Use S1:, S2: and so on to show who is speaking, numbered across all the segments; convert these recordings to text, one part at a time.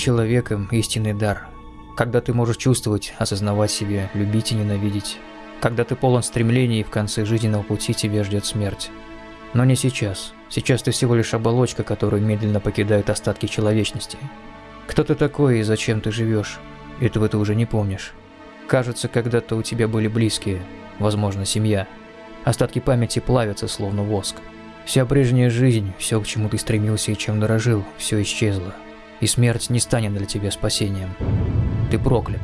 S1: Человеком – истинный дар. Когда ты можешь чувствовать, осознавать себя, любить и ненавидеть. Когда ты полон стремлений и в конце жизненного пути тебя ждет смерть. Но не сейчас. Сейчас ты всего лишь оболочка, которую медленно покидают остатки человечности. Кто ты такой и зачем ты живешь? Этого ты уже не помнишь. Кажется, когда-то у тебя были близкие, возможно, семья. Остатки памяти плавятся, словно воск. Вся прежняя жизнь, все, к чему ты стремился и чем дорожил, все исчезло. И смерть не станет для тебя спасением. Ты проклят.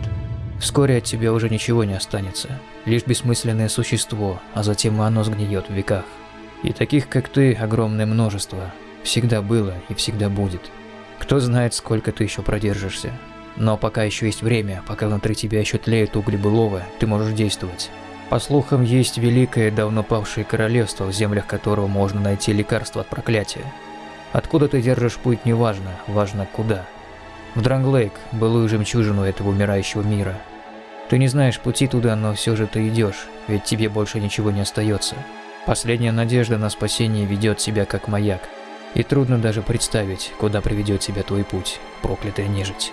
S1: Вскоре от тебя уже ничего не останется. Лишь бессмысленное существо, а затем и оно сгниет в веках. И таких, как ты, огромное множество. Всегда было и всегда будет. Кто знает, сколько ты еще продержишься. Но пока еще есть время, пока внутри тебя еще тлеют угли былого, ты можешь действовать. По слухам, есть великое, давно павшее королевство, в землях которого можно найти лекарство от проклятия. Откуда ты держишь путь, не важно, важно куда. В Дранглейк, былую жемчужину этого умирающего мира. Ты не знаешь пути туда, но все же ты идешь, ведь тебе больше ничего не остается. Последняя надежда на спасение ведет себя как маяк. И трудно даже представить, куда приведет тебя твой путь, проклятая нежить.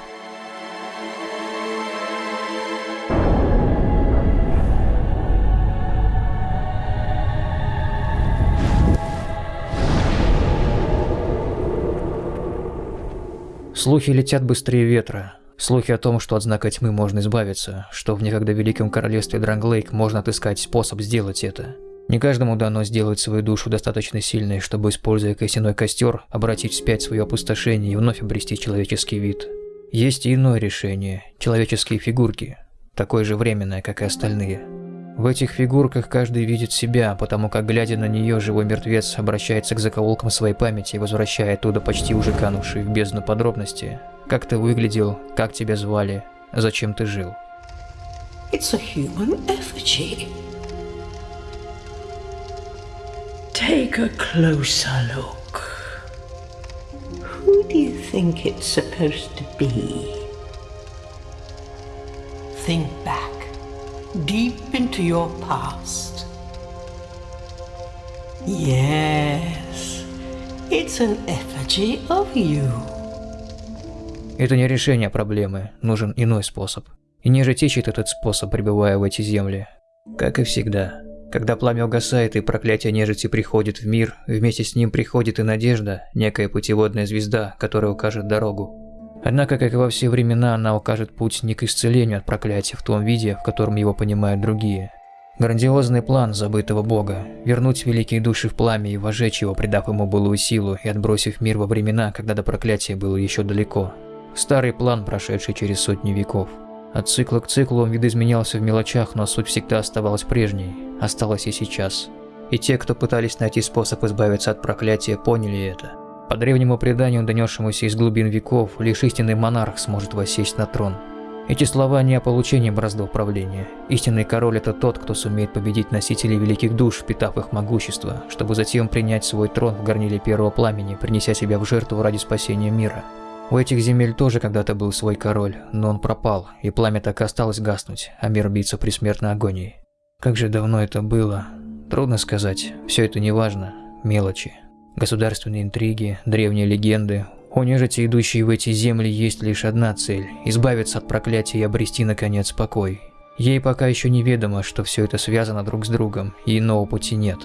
S1: Слухи летят быстрее ветра. Слухи о том, что от знака тьмы можно избавиться, что в некогда великом королевстве Дранглейк можно отыскать способ сделать это. Не каждому дано сделать свою душу достаточно сильной, чтобы, используя костяной костер, обратить вспять свое опустошение и вновь обрести человеческий вид. Есть и иное решение – человеческие фигурки, такое же временное, как и остальные. В этих фигурках каждый видит себя, потому как, глядя на нее, живой мертвец обращается к закоулкам своей памяти, возвращая оттуда почти уже канувшие в бездну подробности. Как ты выглядел, как тебя звали, зачем ты жил.
S2: It's a human effigy. Take a closer look. Who do you think it's supposed to be? Think back, deep into your past. Yes, it's an effigy of you.
S1: Это не решение проблемы, нужен иной способ. И нежить ищет этот способ, пребывая в эти земли. Как и всегда. Когда пламя угасает и проклятие нежити приходит в мир, вместе с ним приходит и надежда, некая путеводная звезда, которая укажет дорогу. Однако, как и во все времена, она укажет путь не к исцелению от проклятия в том виде, в котором его понимают другие. Грандиозный план забытого бога – вернуть великие души в пламя и вожечь его, придав ему былую силу и отбросив мир во времена, когда до проклятия было еще далеко. Старый план, прошедший через сотни веков. От цикла к циклу он видоизменялся в мелочах, но суть всегда оставалась прежней, осталась и сейчас. И те, кто пытались найти способ избавиться от проклятия, поняли это. По древнему преданию, донесшемуся из глубин веков, лишь истинный монарх сможет воссесть на трон. Эти слова не о получении бразды управления. Истинный король – это тот, кто сумеет победить носителей великих душ, впитав их могущество, чтобы затем принять свой трон в горниле первого пламени, принеся себя в жертву ради спасения мира. У этих земель тоже когда-то был свой король, но он пропал, и пламя так и осталось гаснуть, а мир биться при смертной агонии. Как же давно это было? Трудно сказать, все это не важно, мелочи. Государственные интриги, древние легенды. У нежити, идущей в эти земли, есть лишь одна цель – избавиться от проклятия и обрести, наконец, покой. Ей пока еще неведомо, что все это связано друг с другом, и иного пути нет.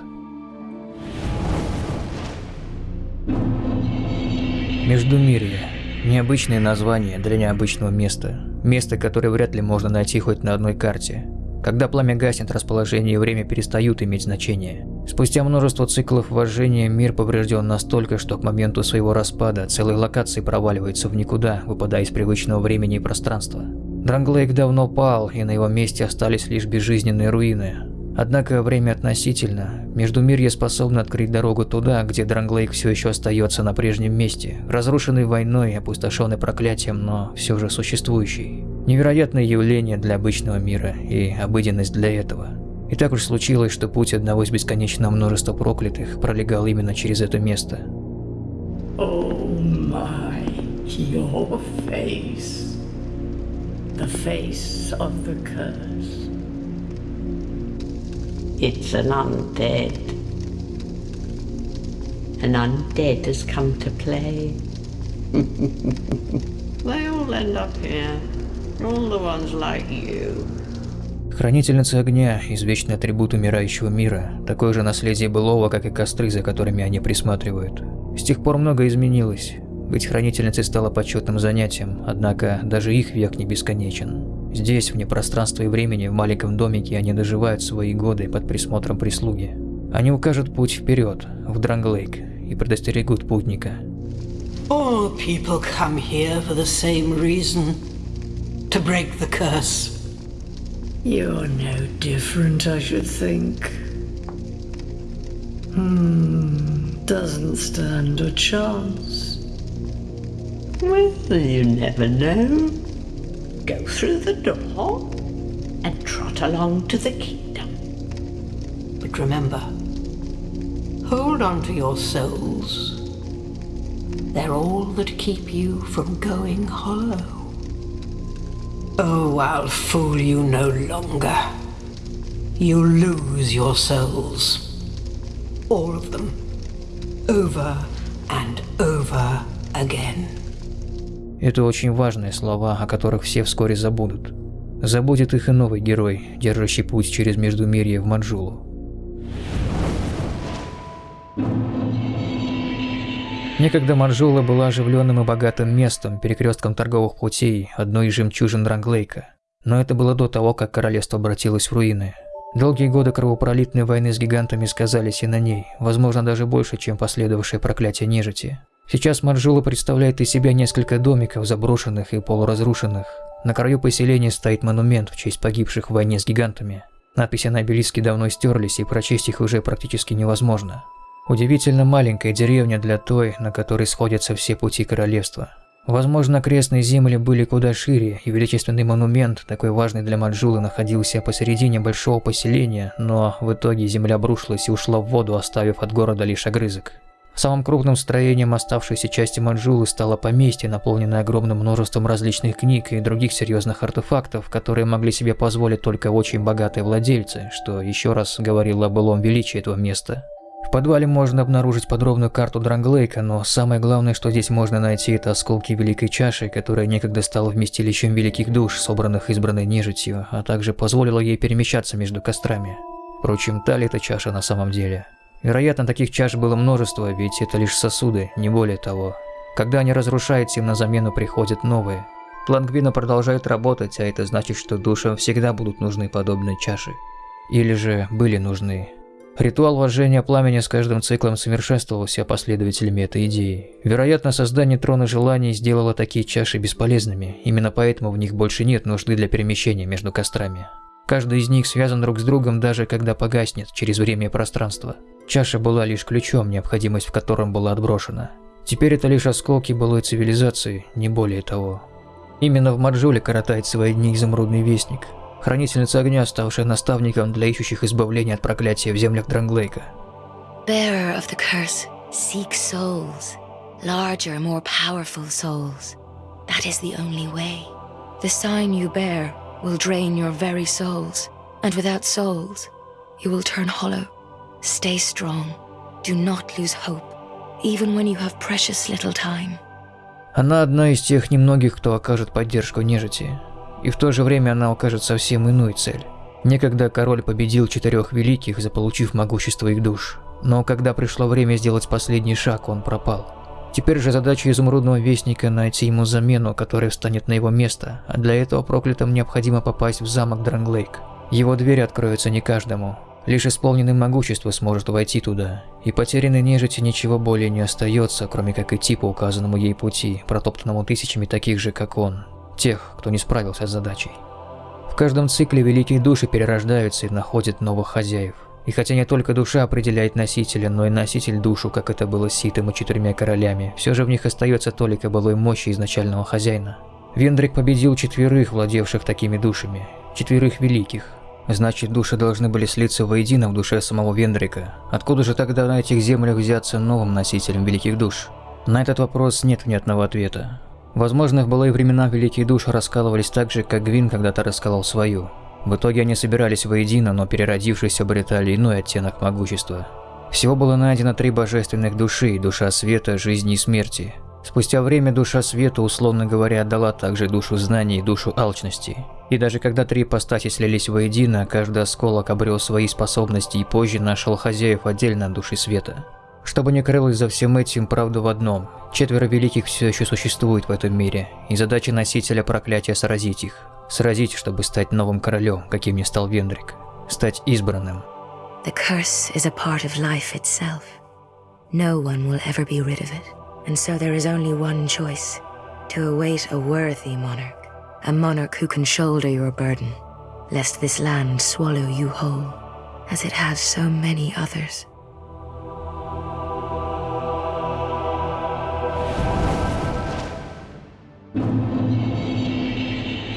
S1: Междумирье. Необычное название для необычного места. Место, которое вряд ли можно найти хоть на одной карте. Когда пламя гаснет, расположение и время перестают иметь значение. Спустя множество циклов вожжения мир поврежден настолько, что к моменту своего распада целые локации проваливаются в никуда, выпадая из привычного времени и пространства. Дранглейк давно пал, и на его месте остались лишь безжизненные руины. Однако время относительно. Междумирье способно открыть дорогу туда, где Дранглейк все еще остается на прежнем месте, разрушенный войной, опустошенный проклятием, но все же существующий. Невероятное явление для обычного мира и обыденность для этого. И так уж случилось, что путь одного из бесконечного множества проклятых пролегал именно через это место.
S2: Oh my, your face. The face of the curse. It's an undead. An undead has come to play. They all end up here. All the ones like you.
S1: Хранительница огня – извечный атрибут умирающего мира, такое же наследие былого, как и костры, за которыми они присматривают. С тех пор многое изменилось. Быть хранительницей стало почетным занятием, однако даже их век не бесконечен. Здесь, вне пространства и времени, в маленьком домике, они доживают свои годы под присмотром прислуги. Они укажут путь вперед, в Дранглейк, и предостерегут путника.
S3: All people come here for the same reason to break the curse.
S2: You're no different, I should think. Hmm, doesn't stand a chance. Well, you never know. Go through the door and trot along to the kingdom.
S3: But remember, hold on to your souls. They're all that keep you from going hollow. Oh, I'll fool you no longer. You lose your souls. All of them. Over and over again.
S1: Это очень важные слова, о которых все вскоре забудут. Забудет их и новый герой, держащий путь через Междумирье в Манжулу. Некогда Манжула была оживленным и богатым местом, перекрестком торговых путей, одной из жемчужин Дранглейка. Но это было до того, как королевство обратилось в руины. Долгие годы кровопролитной войны с гигантами сказались и на ней, возможно даже больше, чем последовавшее проклятие нежити. Сейчас Манжула представляет из себя несколько домиков, заброшенных и полуразрушенных. На краю поселения стоит монумент в честь погибших в войне с гигантами. Надписи на обелиске давно стерлись, и прочесть их уже практически невозможно. Удивительно маленькая деревня для той, на которой сходятся все пути королевства. Возможно, окрестные земли были куда шире, и величественный монумент, такой важный для Манжулы, находился посередине большого поселения, но в итоге земля обрушилась и ушла в воду, оставив от города лишь огрызок. Самым крупным строением оставшейся части Манжулы стало поместье, наполненное огромным множеством различных книг и других серьезных артефактов, которые могли себе позволить только очень богатые владельцы, что еще раз говорило о былом величии этого места. В подвале можно обнаружить подробную карту Дранглейка, но самое главное, что здесь можно найти, это осколки Великой Чаши, которая некогда стала вместилищем великих душ, собранных избранной нежитью, а также позволила ей перемещаться между кострами. Впрочем, та ли эта чаша на самом деле? Вероятно, таких чаш было множество, ведь это лишь сосуды, не более того. Когда они разрушаются, им на замену приходят новые. Лангвина продолжает работать, а это значит, что душам всегда будут нужны подобные чаши. Или же были нужны. Ритуал вожжения пламени с каждым циклом совершенствовался последователями этой идеи. Вероятно, создание трона желаний сделало такие чаши бесполезными, именно поэтому в них больше нет нужды для перемещения между кострами. Каждый из них связан друг с другом даже когда погаснет через время и пространство. Чаша была лишь ключом, необходимость в котором была отброшена. Теперь это лишь осколки былой цивилизации, не более того. Именно в Маджуле коротает свои дни изумрудный вестник, хранительница огня, ставшая наставником для ищущих избавления от проклятия в землях Дранглейка.
S4: Bearer of the curse, seek souls. Larger, more powerful souls. That is the only way. The sign you bear will drain your very souls. And without souls, you will turn hollow. Stay strong. Do not lose hope. Even when you have precious little time.
S1: Она одна из тех немногих, кто окажет поддержку нежити. И в то же время она укажет совсем иную цель. Некогда король победил четырех великих, заполучив могущество их душ. Но когда пришло время сделать последний шаг, он пропал. Теперь же задача Изумрудного Вестника найти ему замену, которая встанет на его место, а для этого проклятым необходимо попасть в замок Дранглейк. Его двери откроются не каждому. Лишь исполненный могущество сможет войти туда, и потерянной нежити ничего более не остается, кроме как идти по указанному ей пути, протоптанному тысячами таких же, как он, тех, кто не справился с задачей. В каждом цикле великие души перерождаются и находят новых хозяев. И хотя не только душа определяет носителя, но и носитель душу, как это было с Ситом и четырьмя королями, все же в них остается толика былой мощи изначального хозяина. Вендрик победил четверых, владевших такими душами, четверых великих. Значит, души должны были слиться воедино в душе самого Вендрика. Откуда же тогда на этих землях взяться новым носителем великих душ? На этот вопрос нет внятного ответа. Возможно, в былые времена великие души раскалывались так же, как Гвин когда-то раскалал свою. В итоге они собирались воедино, но переродившись обретали иной оттенок могущества. Всего было найдено три божественных души – душа света, жизни и смерти. Спустя время душа света, условно говоря, отдала также душу знаний и душу алчности. И даже когда три ипостаси слились воедино, каждый осколок обрел свои способности и позже нашел хозяев отдельно от души света. Чтобы не крылось за всем этим, правда в одном. Четверо великих все еще существует в этом мире, и задача носителя проклятия сразить их. Сразить, чтобы стать новым королем, каким не стал Вендрик. Стать избранным.
S4: The curse is a part of life itself. No one will ever be rid of it. And so there is only one choice to await a worthy monarch, a monarch who can shoulder your burden, lest this land swallow you whole, as it has so many others.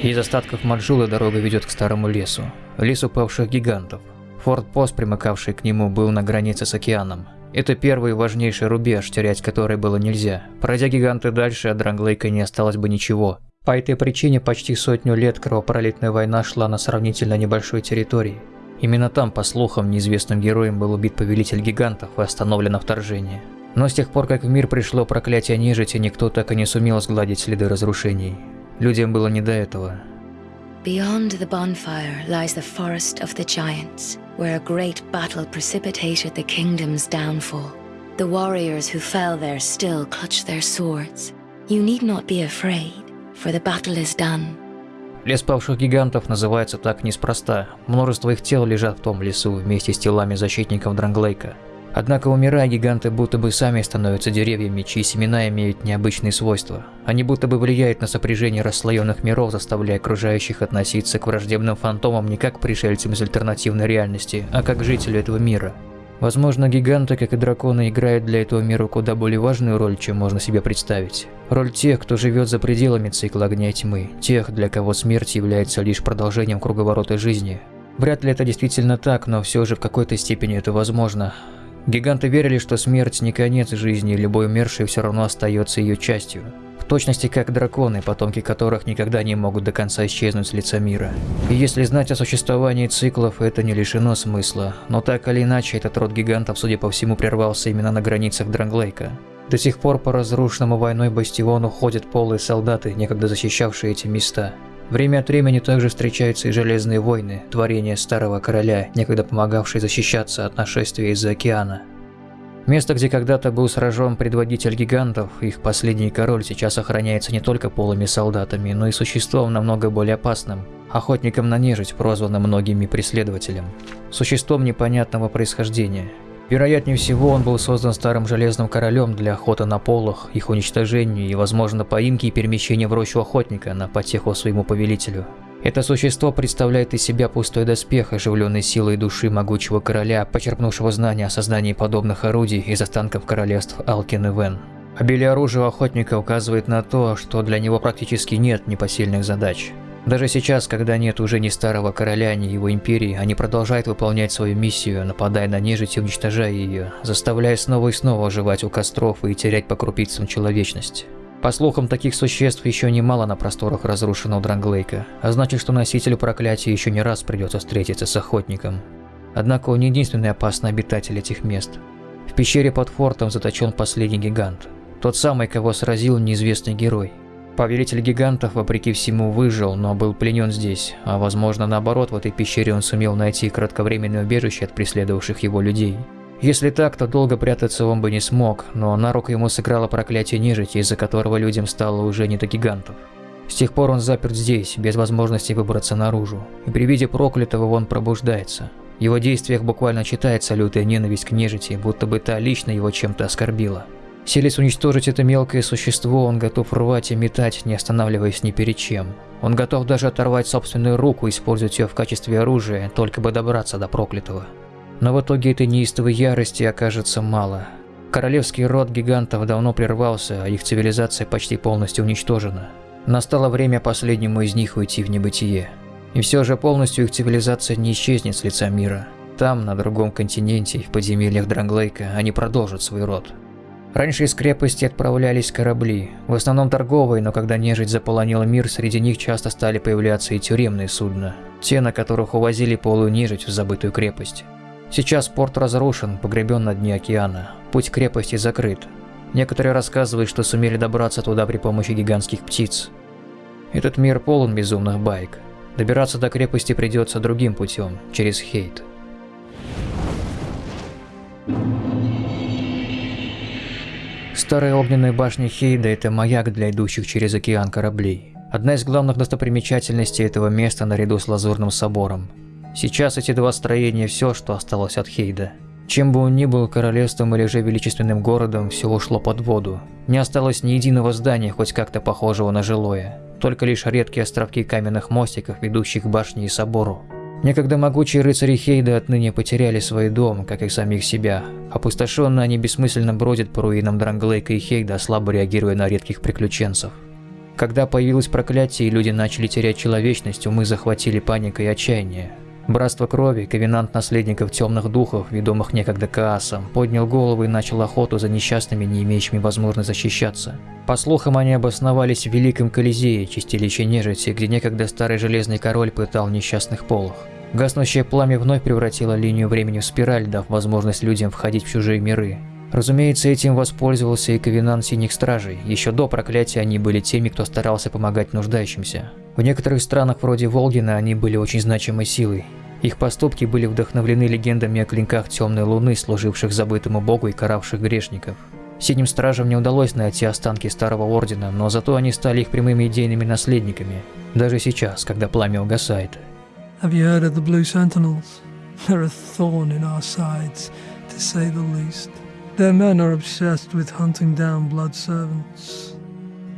S1: Из остатков Маджулы дорога ведет к старому лесу. Лесу павших гигантов. Форт-пост, примыкавший к нему, был на границе с океаном. Это первый важнейший рубеж, терять который было нельзя. Пройдя гиганты дальше, от Дранглейка не осталось бы ничего. По этой причине почти сотню лет кровопролитная война шла на сравнительно небольшой территории. Именно там, по слухам, неизвестным героем был убит повелитель гигантов и остановлено вторжение. Но с тех пор, как в мир пришло проклятие нежити, никто так и не сумел сгладить следы разрушений. Людям было не до этого.
S4: Beyond the bonfire lies the forest of the giants, where a great battle precipitated the kingdom's downfall. The warriors who fell there still clutch their swords. You need not be afraid, for the battle is done.
S1: Лес павших гигантов называется так неспроста. Множество их тел лежат в том лесу вместе с телами защитников Дранглейка. Однако, умирая, гиганты будто бы сами становятся деревьями, чьи семена имеют необычные свойства. Они будто бы влияют на сопряжение расслоенных миров, заставляя окружающих относиться к враждебным фантомам не как пришельцам из альтернативной реальности, а как к жителю этого мира. Возможно, гиганты, как и драконы, играют для этого мира куда более важную роль, чем можно себе представить. Роль тех, кто живет за пределами цикла огня и тьмы, тех, для кого смерть является лишь продолжением круговорота жизни. Вряд ли это действительно так, но все же в какой-то степени это возможно. Гиганты верили, что смерть не конец жизни, и любой умерший все равно остается ее частью. В точности как драконы, потомки которых никогда не могут до конца исчезнуть с лица мира. И если знать о существовании циклов, это не лишено смысла. Но так или иначе, этот род гигантов, судя по всему, прервался именно на границах Дранглейка. До сих пор по разрушенному войной бастиону ходят полые солдаты, некогда защищавшие эти места. Время от времени также встречаются и Железные войны, творение Старого Короля, некогда помогавшие защищаться от нашествия из-за океана. Место, где когда-то был сражен предводитель гигантов, их последний король сейчас охраняется не только полыми солдатами, но и существом намного более опасным – охотником на нежить, прозванным многими преследователем. Существом непонятного происхождения – Вероятнее всего, он был создан старым железным королем для охоты на полох, их уничтожению и, возможно, поимки и перемещения в рощу охотника на потеху своему повелителю. Это существо представляет из себя пустой доспех, оживленный силой души могучего короля, почерпнувшего знания о создании подобных орудий из останков королевств Алкин и Вен. Обилие оружия охотника указывает на то, что для него практически нет непосильных задач. Даже сейчас, когда нет уже ни старого короля, ни его империи, они продолжают выполнять свою миссию, нападая на нежить и уничтожая ее, заставляя снова и снова оживать у костров и терять по крупицам человечность. По слухам, таких существ еще немало на просторах разрушенного Дранглейка, а значит, что носителю проклятия еще не раз придется встретиться с охотником. Однако он не единственный опасный обитатель этих мест. В пещере под фортом заточен последний гигант. Тот самый, кого сразил неизвестный герой. Повелитель гигантов, вопреки всему, выжил, но был пленен здесь, а возможно наоборот, в этой пещере он сумел найти кратковременное убежище от преследовавших его людей. Если так, то долго прятаться он бы не смог, но на руку ему сыграло проклятие нежити, из-за которого людям стало уже не до гигантов. С тех пор он заперт здесь, без возможности выбраться наружу, и при виде проклятого он пробуждается. В его действиях буквально читается лютая ненависть к нежити, будто бы та лично его чем-то оскорбила. Селись уничтожить это мелкое существо, он готов рвать и метать, не останавливаясь ни перед чем. Он готов даже оторвать собственную руку, использовать ее в качестве оружия, только бы добраться до проклятого. Но в итоге этой неистовой ярости окажется мало. Королевский род гигантов давно прервался, а их цивилизация почти полностью уничтожена. Настало время последнему из них уйти в небытие. И все же полностью их цивилизация не исчезнет с лица мира. Там, на другом континенте, в подземельях Дранглейка, они продолжат свой род. Раньше из крепости отправлялись корабли, в основном торговые, но когда нежить заполонила мир, среди них часто стали появляться и тюремные судна, те, на которых увозили полую нежить в забытую крепость. Сейчас порт разрушен, погребен на дне океана, путь крепости закрыт. Некоторые рассказывают, что сумели добраться туда при помощи гигантских птиц. Этот мир полон безумных байк. Добираться до крепости придется другим путем, через Хейт. Старая огненная башня Хейда – это маяк для идущих через океан кораблей. Одна из главных достопримечательностей этого места наряду с Лазурным собором. Сейчас эти два строения – все, что осталось от Хейда. Чем бы он ни был королевством или же величественным городом, все ушло под воду. Не осталось ни единого здания, хоть как-то похожего на жилое. Только лишь редкие островки каменных мостиков, ведущих к башне и собору. Некогда могучие рыцари Хейда отныне потеряли свой дом, как и самих себя. Опустошенно они бессмысленно бродят по руинам Дранглейка и Хейда, слабо реагируя на редких приключенцев. Когда появилось проклятие и люди начали терять человечность, умы захватили паника и отчаяние. Братство крови, ковенант наследников темных духов, ведомых некогда Каасом, поднял голову и начал охоту за несчастными, не имеющими возможности защищаться. По слухам, они обосновались в Великом Колизее, чистилище нежити, где некогда старый Железный Король пытал несчастных полох. Гаснущее пламя вновь превратило линию времени в спираль, дав возможность людям входить в чужие миры. Разумеется, этим воспользовался и Ковенант Синих Стражей. Еще до проклятия они были теми, кто старался помогать нуждающимся. В некоторых странах вроде Волгина они были очень значимой силой. Их поступки были вдохновлены легендами о клинках Темной Луны, служивших забытому богу и каравших грешников. Синим Стражам не удалось найти останки Старого Ордена, но зато они стали их прямыми идейными наследниками. Даже сейчас, когда пламя угасает.
S5: Have you heard of the Blue Sentinels? They're a thorn in our sides, to say the least. Their men are obsessed with hunting down blood servants.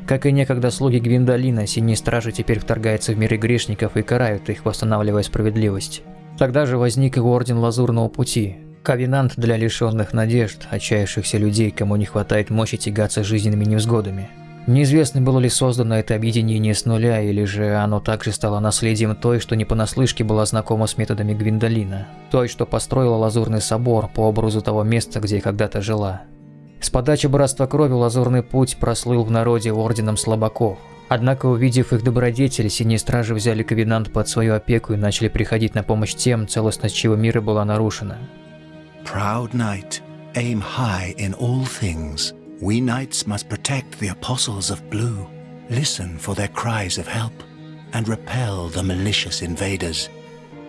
S1: Как и некогда слуги Гвиндолина, Синие Стражи теперь вторгаются в миры грешников и карают их, восстанавливая справедливость. Тогда же возник и Орден Лазурного Пути, ковенант для лишенных надежд, отчаявшихся людей, кому не хватает мощи тягаться жизненными невзгодами. Неизвестно, было ли создано это объединение с нуля, или же оно также стало наследием той, что не понаслышке была знакома с методами Гвиндолина, той, что построила Лазурный собор по образу того места, где когда-то жила. С подачи Братства Крови Лазурный Путь прослыл в народе орденом слабаков. Однако, увидев их добродетель, Синие Стражи взяли Ковенант под свою опеку и начали приходить на помощь тем, целостность чего мира была нарушена.
S6: Proud knight, aim high in all things. We knights must protect the apostles of blue, listen for their cries of help, and repel the malicious invaders.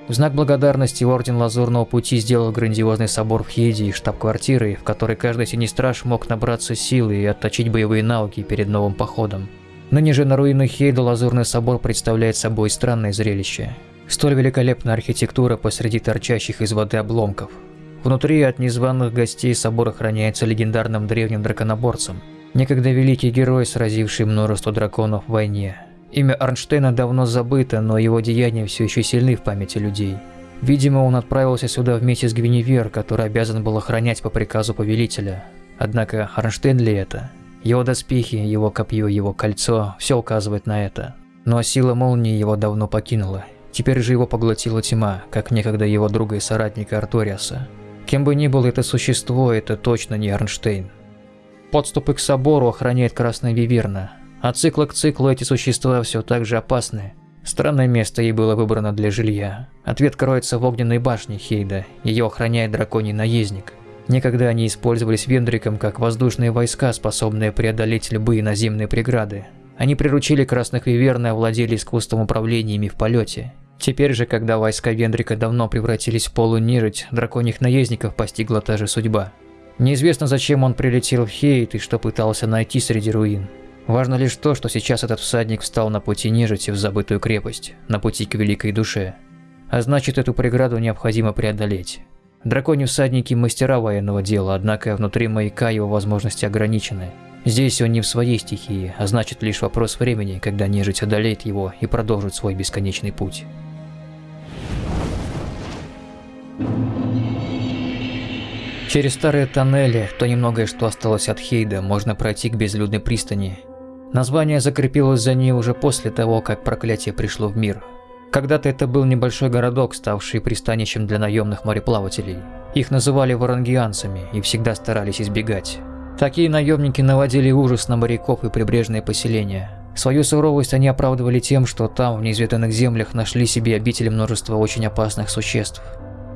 S1: В знак благодарности Орден Лазурного Пути сделал грандиозный собор в Хейде и штаб-квартирой, в которой каждый синий страж мог набраться силы и отточить боевые навыки перед новым походом. Ныне же на руинах Хейда Лазурный собор представляет собой странное зрелище. Столь великолепная архитектура посреди торчащих из воды обломков, Внутри от незваных гостей собор охраняется легендарным древним драконоборцем, некогда великий герой, сразивший множество драконов в войне. Имя Арнштейна давно забыто, но его деяния все еще сильны в памяти людей. Видимо, он отправился сюда вместе с Гвиневер, который обязан был охранять по приказу повелителя. Однако Арнштейн ли это? Его доспехи, его копье, его кольцо – все указывает на это. Но сила молнии его давно покинула. Теперь же его поглотила тьма, как некогда его друга и соратника Арториаса. Кем бы ни было это существо, это точно не Арнштейн. Подступы к собору охраняет Красная Виверна, а цикла к циклу эти существа все так же опасны. Странное место ей было выбрано для жилья. Ответ кроется в огненной башне Хейда, ее охраняет драконий наездник. Некогда они использовались Вендриком как воздушные войска, способные преодолеть любые наземные преграды. Они приручили Красных Виверн и овладели искусством управления ими в полете. Теперь же, когда войска Вендрика давно превратились в полунежить, драконьих наездников постигла та же судьба. Неизвестно, зачем он прилетел в Хейт и что пытался найти среди руин. Важно лишь то, что сейчас этот всадник встал на пути нежити в забытую крепость, на пути к великой душе. А значит, эту преграду необходимо преодолеть. Драконьи всадники – мастера военного дела, однако внутри маяка его возможности ограничены. Здесь он не в своей стихии, а значит лишь вопрос времени, когда нежить одолеет его и продолжит свой бесконечный путь. Через старые тоннели, то немногое, что осталось от Хейда, можно пройти к безлюдной пристани. Название закрепилось за ней уже после того, как проклятие пришло в мир. Когда-то это был небольшой городок, ставший пристанищем для наемных мореплавателей. Их называли варангианцами и всегда старались избегать. Такие наемники наводили ужас на моряков и прибрежные поселения. Свою суровость они оправдывали тем, что там, в неизведанных землях, нашли себе обители множества очень опасных существ.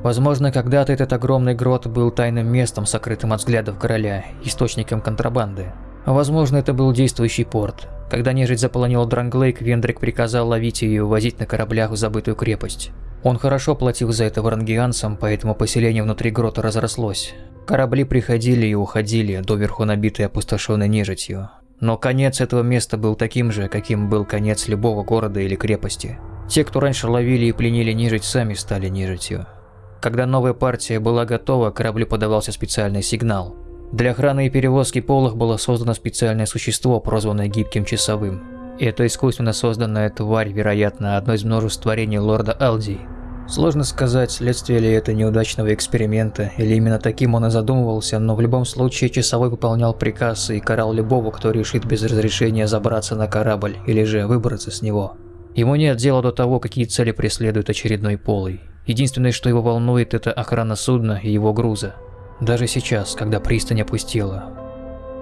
S1: Возможно, когда-то этот огромный грот был тайным местом, сокрытым от взглядов короля, источником контрабанды. А возможно, это был действующий порт. Когда нежить заполонила Дранглейк, Вендрик приказал ловить ее и увозить на кораблях в забытую крепость. Он хорошо платил за это варангианцам, поэтому поселение внутри грота разрослось. Корабли приходили и уходили, доверху набитые опустошенной нежитью. Но конец этого места был таким же, каким был конец любого города или крепости. Те, кто раньше ловили и пленили нежить, сами стали нежитью. Когда новая партия была готова, кораблю подавался специальный сигнал. Для охраны и перевозки полых было создано специальное существо, прозванное Гибким Часовым. Это искусственно созданная тварь, вероятно, одно из множеств творений лорда Алди. Сложно сказать, следствие ли это неудачного эксперимента, или именно таким он и задумывался, но в любом случае Часовой выполнял приказ и карал любого, кто решит без разрешения забраться на корабль, или же выбраться с него. Ему нет дела до того, какие цели преследует очередной полый. Единственное, что его волнует, это охрана судна и его груза. Даже сейчас, когда пристань опустела.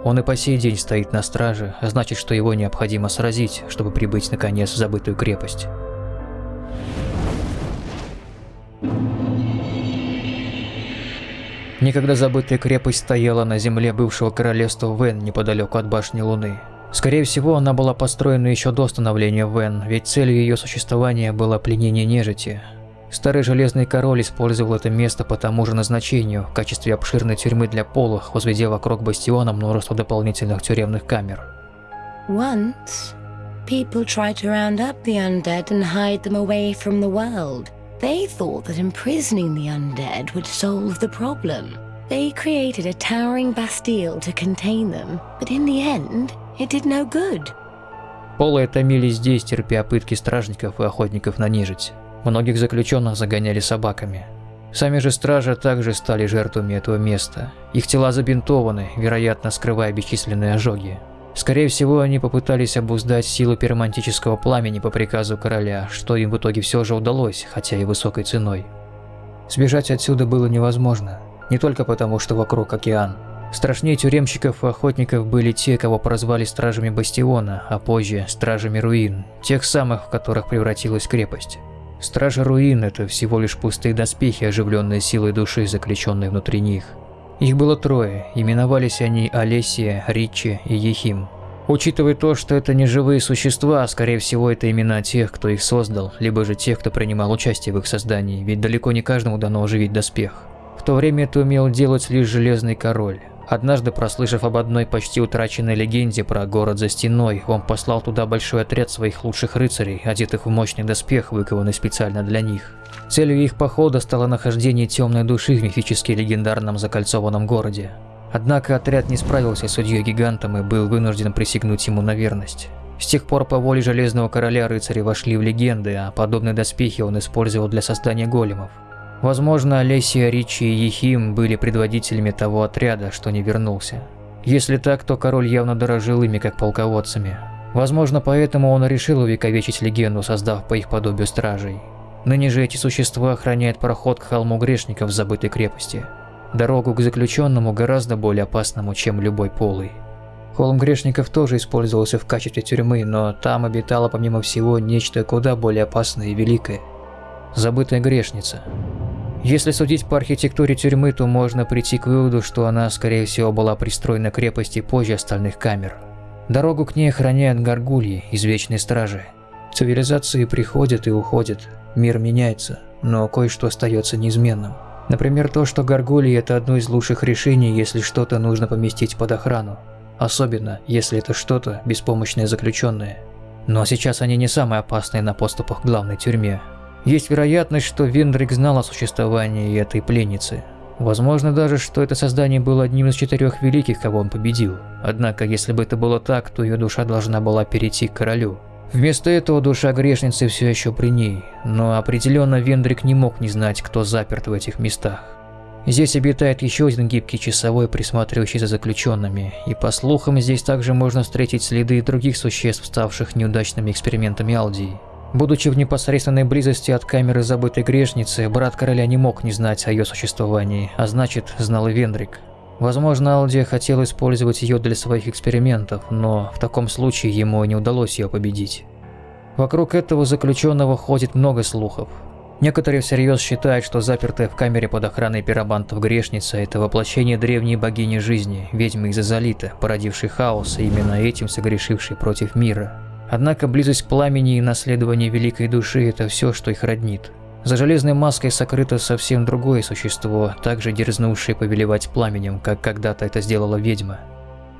S1: Он и по сей день стоит на страже, а значит, что его необходимо сразить, чтобы прибыть наконец в забытую крепость. Никогда забытая крепость стояла на земле бывшего королевства Вен неподалеку от башни Луны. Скорее всего, она была построена еще до становления Вен, ведь целью ее существования было пленение нежити. Старый Железный Король использовал это место по тому же назначению, в качестве обширной тюрьмы для полых, возведя вокруг бастиона множество дополнительных тюремных камер.
S4: Once, people tried to round up the undead and hide them away from the world. They thought that imprisoning the undead would solve the problem. They created a towering bastille to contain them, but in the end, it did no good.
S1: Полые томились здесь, терпя пытки стражников и охотников на нежить. Многих заключенных загоняли собаками. Сами же стражи также стали жертвами этого места. Их тела забинтованы, вероятно, скрывая бесчисленные ожоги. Скорее всего, они попытались обуздать силу пиромантического пламени по приказу короля, что им в итоге все же удалось, хотя и высокой ценой. Сбежать отсюда было невозможно. Не только потому, что вокруг океан. Страшнее тюремщиков и охотников были те, кого прозвали стражами Бастиона, а позже – стражами руин, тех самых, в которых превратилась крепость. Стражи руин – это всего лишь пустые доспехи, оживленные силой души, заключенной внутри них. Их было трое, именовались они Олесия, Ричи и Ехим. Учитывая то, что это не живые существа, а скорее всего это имена тех, кто их создал, либо же тех, кто принимал участие в их создании, ведь далеко не каждому дано оживить доспех. В то время это умел делать лишь Железный Король. Однажды, прослышав об одной почти утраченной легенде про город за стеной, он послал туда большой отряд своих лучших рыцарей, одетых в мощный доспех, выкованный специально для них. Целью их похода стало нахождение темной души в мифически легендарном закольцованном городе. Однако отряд не справился с судьей-гигантом и был вынужден присягнуть ему на верность. С тех пор по воле Железного Короля рыцари вошли в легенды, а подобные доспехи он использовал для создания големов. Возможно, Олесия, Ричи и Ехим были предводителями того отряда, что не вернулся. Если так, то король явно дорожил ими как полководцами. Возможно, поэтому он решил увековечить легенду, создав по их подобию стражей. Ныне же эти существа охраняют проход к холму грешников в забытой крепости. Дорогу к заключенному гораздо более опасному, чем любой полый. Холм грешников тоже использовался в качестве тюрьмы, но там обитало помимо всего нечто куда более опасное и великое. Забытая грешница. Если судить по архитектуре тюрьмы, то можно прийти к выводу, что она, скорее всего, была пристроена к крепости позже остальных камер. Дорогу к ней охраняют горгульи из Вечной Стражи. Цивилизации приходят и уходят, мир меняется, но кое-что остается неизменным. Например, то, что горгульи – это одно из лучших решений, если что-то нужно поместить под охрану. Особенно, если это что-то беспомощное заключенное. Но сейчас они не самые опасные на поступах к главной тюрьме, есть вероятность, что Вендрик знал о существовании этой пленницы. Возможно даже, что это создание было одним из четырех великих, кого он победил. Однако, если бы это было так, то ее душа должна была перейти к королю. Вместо этого душа грешницы все еще при ней, но определенно Вендрик не мог не знать, кто заперт в этих местах. Здесь обитает еще один гибкий часовой, присматривающий за заключенными, и по слухам здесь также можно встретить следы других существ, ставших неудачными экспериментами Алдии. Будучи в непосредственной близости от камеры забытой грешницы, брат короля не мог не знать о ее существовании, а значит, знал и Вендрик. Возможно, Алдия хотел использовать ее для своих экспериментов, но в таком случае ему не удалось ее победить. Вокруг этого заключенного ходит много слухов. Некоторые всерьез считают, что запертая в камере под охраной пиробантов грешница – это воплощение древней богини жизни, ведьмы из Азалита, породившей хаос и именно этим согрешившей против мира. Однако близость пламени и наследование великой души – это все, что их роднит. За железной маской сокрыто совсем другое существо, также дерзнувшее повелевать пламенем, как когда-то это сделала ведьма.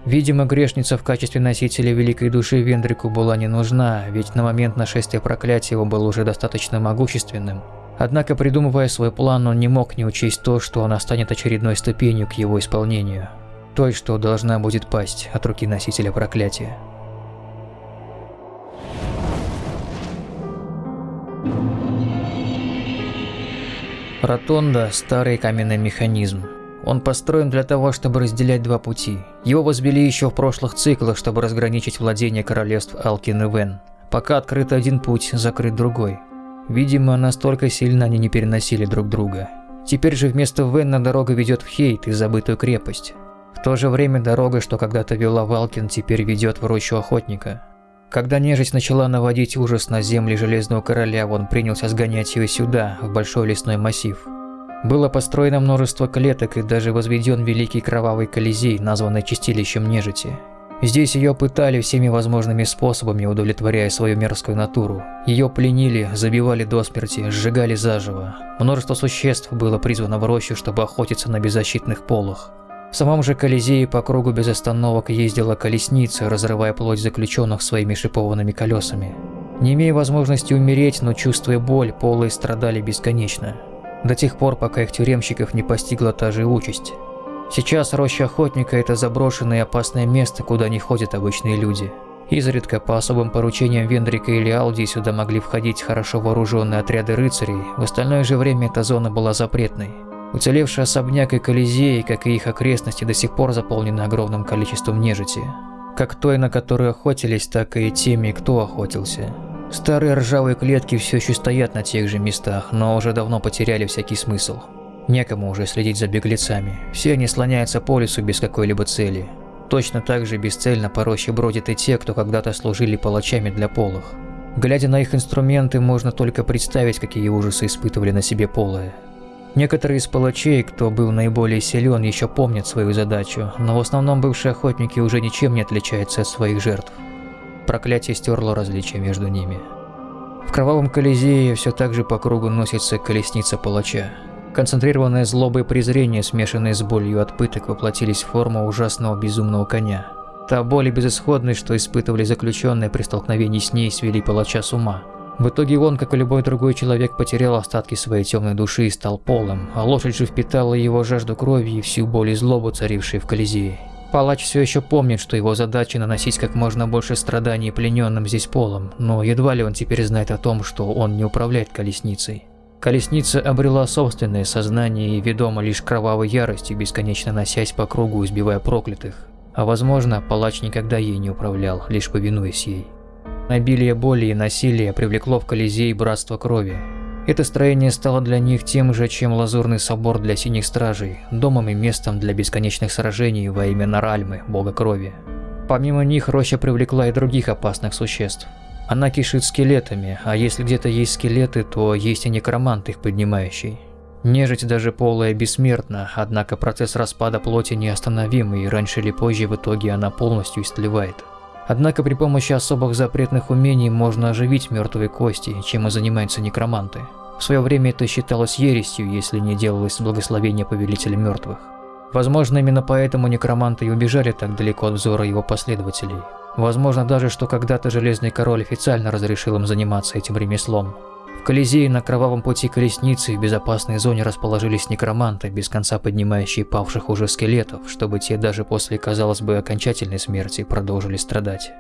S1: Видимо, грешница в качестве носителя великой души Вендрику была не нужна, ведь на момент нашествия проклятия он был уже достаточно могущественным. Однако, придумывая свой план, он не мог не учесть то, что она станет очередной ступенью к его исполнению. Той, что должна будет пасть от руки носителя проклятия. Ротонда – старый каменный механизм, он построен для того, чтобы разделять два пути. Его возвели еще в прошлых циклах, чтобы разграничить владение королевств Алкин и Вен. Пока открыт один путь, закрыт другой. Видимо, настолько сильно они не переносили друг друга. Теперь же вместо Венна дорога ведет в Хейт и забытую крепость. В то же время дорога, что когда-то вела в Алкин, теперь ведет в рощу охотника. Когда нежить начала наводить ужас на земли Железного Короля, он принялся сгонять ее сюда, в большой лесной массив. Было построено множество клеток и даже возведен великий кровавый колизей, названный чистилищем нежити. Здесь ее пытали всеми возможными способами, удовлетворяя свою мерзкую натуру. Ее пленили, забивали до смерти, сжигали заживо. Множество существ было призвано в рощу, чтобы охотиться на беззащитных полах. В самом же Колизее по кругу без остановок ездила колесница, разрывая плоть заключенных своими шипованными колесами. Не имея возможности умереть, но чувствуя боль, полые страдали бесконечно до тех пор, пока их тюремщиков не постигла та же участь. Сейчас роща охотника – это заброшенное и опасное место, куда не ходят обычные люди. Изредка по особым поручениям Вендрика или Алди сюда могли входить хорошо вооруженные отряды рыцарей, в остальное же время эта зона была запретной. Уцелевший особняк и Колизей, как и их окрестности, до сих пор заполнены огромным количеством нежити. Как той, на которую охотились, так и теми, кто охотился. Старые ржавые клетки все еще стоят на тех же местах, но уже давно потеряли всякий смысл. Некому уже следить за беглецами. Все они слоняются по лесу без какой-либо цели. Точно так же бесцельно по роще бродят и те, кто когда-то служили палачами для полых. Глядя на их инструменты, можно только представить, какие ужасы испытывали на себе полые. Некоторые из палачей, кто был наиболее силен, еще помнят свою задачу, но в основном бывшие охотники уже ничем не отличаются от своих жертв. Проклятие стерло различия между ними. В кровавом колизее все так же по кругу носится колесница палача. Концентрированное злоба и презрение, смешанные с болью от пыток, воплотились в форму ужасного безумного коня. Та боль и безысходность, что испытывали заключенные при столкновении с ней, свели палача с ума. В итоге он, как и любой другой человек, потерял остатки своей темной души и стал полым, а лошадь же впитала его жажду крови и всю боль и злобу, царившие в Колизее. Палач все еще помнит, что его задача наносить как можно больше страданий плененным здесь полом, но едва ли он теперь знает о том, что он не управляет колесницей. Колесница обрела собственное сознание и ведома лишь кровавой яростью, бесконечно носясь по кругу, избивая проклятых. А возможно, палач никогда ей не управлял, лишь повинуясь ей. Обилие боли и насилия привлекло в Колизей братство крови, это строение стало для них тем же, чем Лазурный собор для Синих Стражей, домом и местом для бесконечных сражений во имя Наральмы, бога крови. Помимо них, роща привлекла и других опасных существ. Она кишит скелетами, а если где-то есть скелеты, то есть и некромант их поднимающий. Нежить даже полая бессмертна, однако процесс распада плоти неостановим, и раньше или позже в итоге она полностью истлевает. Однако при помощи особых запретных умений можно оживить мертвые кости, чем и занимаются некроманты. В свое время это считалось ересью, если не делалось благословения Повелителя Мертвых. Возможно, именно поэтому некроманты и убежали так далеко от взора его последователей. Возможно даже, что когда-то Железный Король официально разрешил им заниматься этим ремеслом. В Колизее на кровавом пути колесницы в безопасной зоне расположились некроманты, без конца поднимающие павших уже скелетов, чтобы те даже после, казалось бы, окончательной смерти продолжили страдать.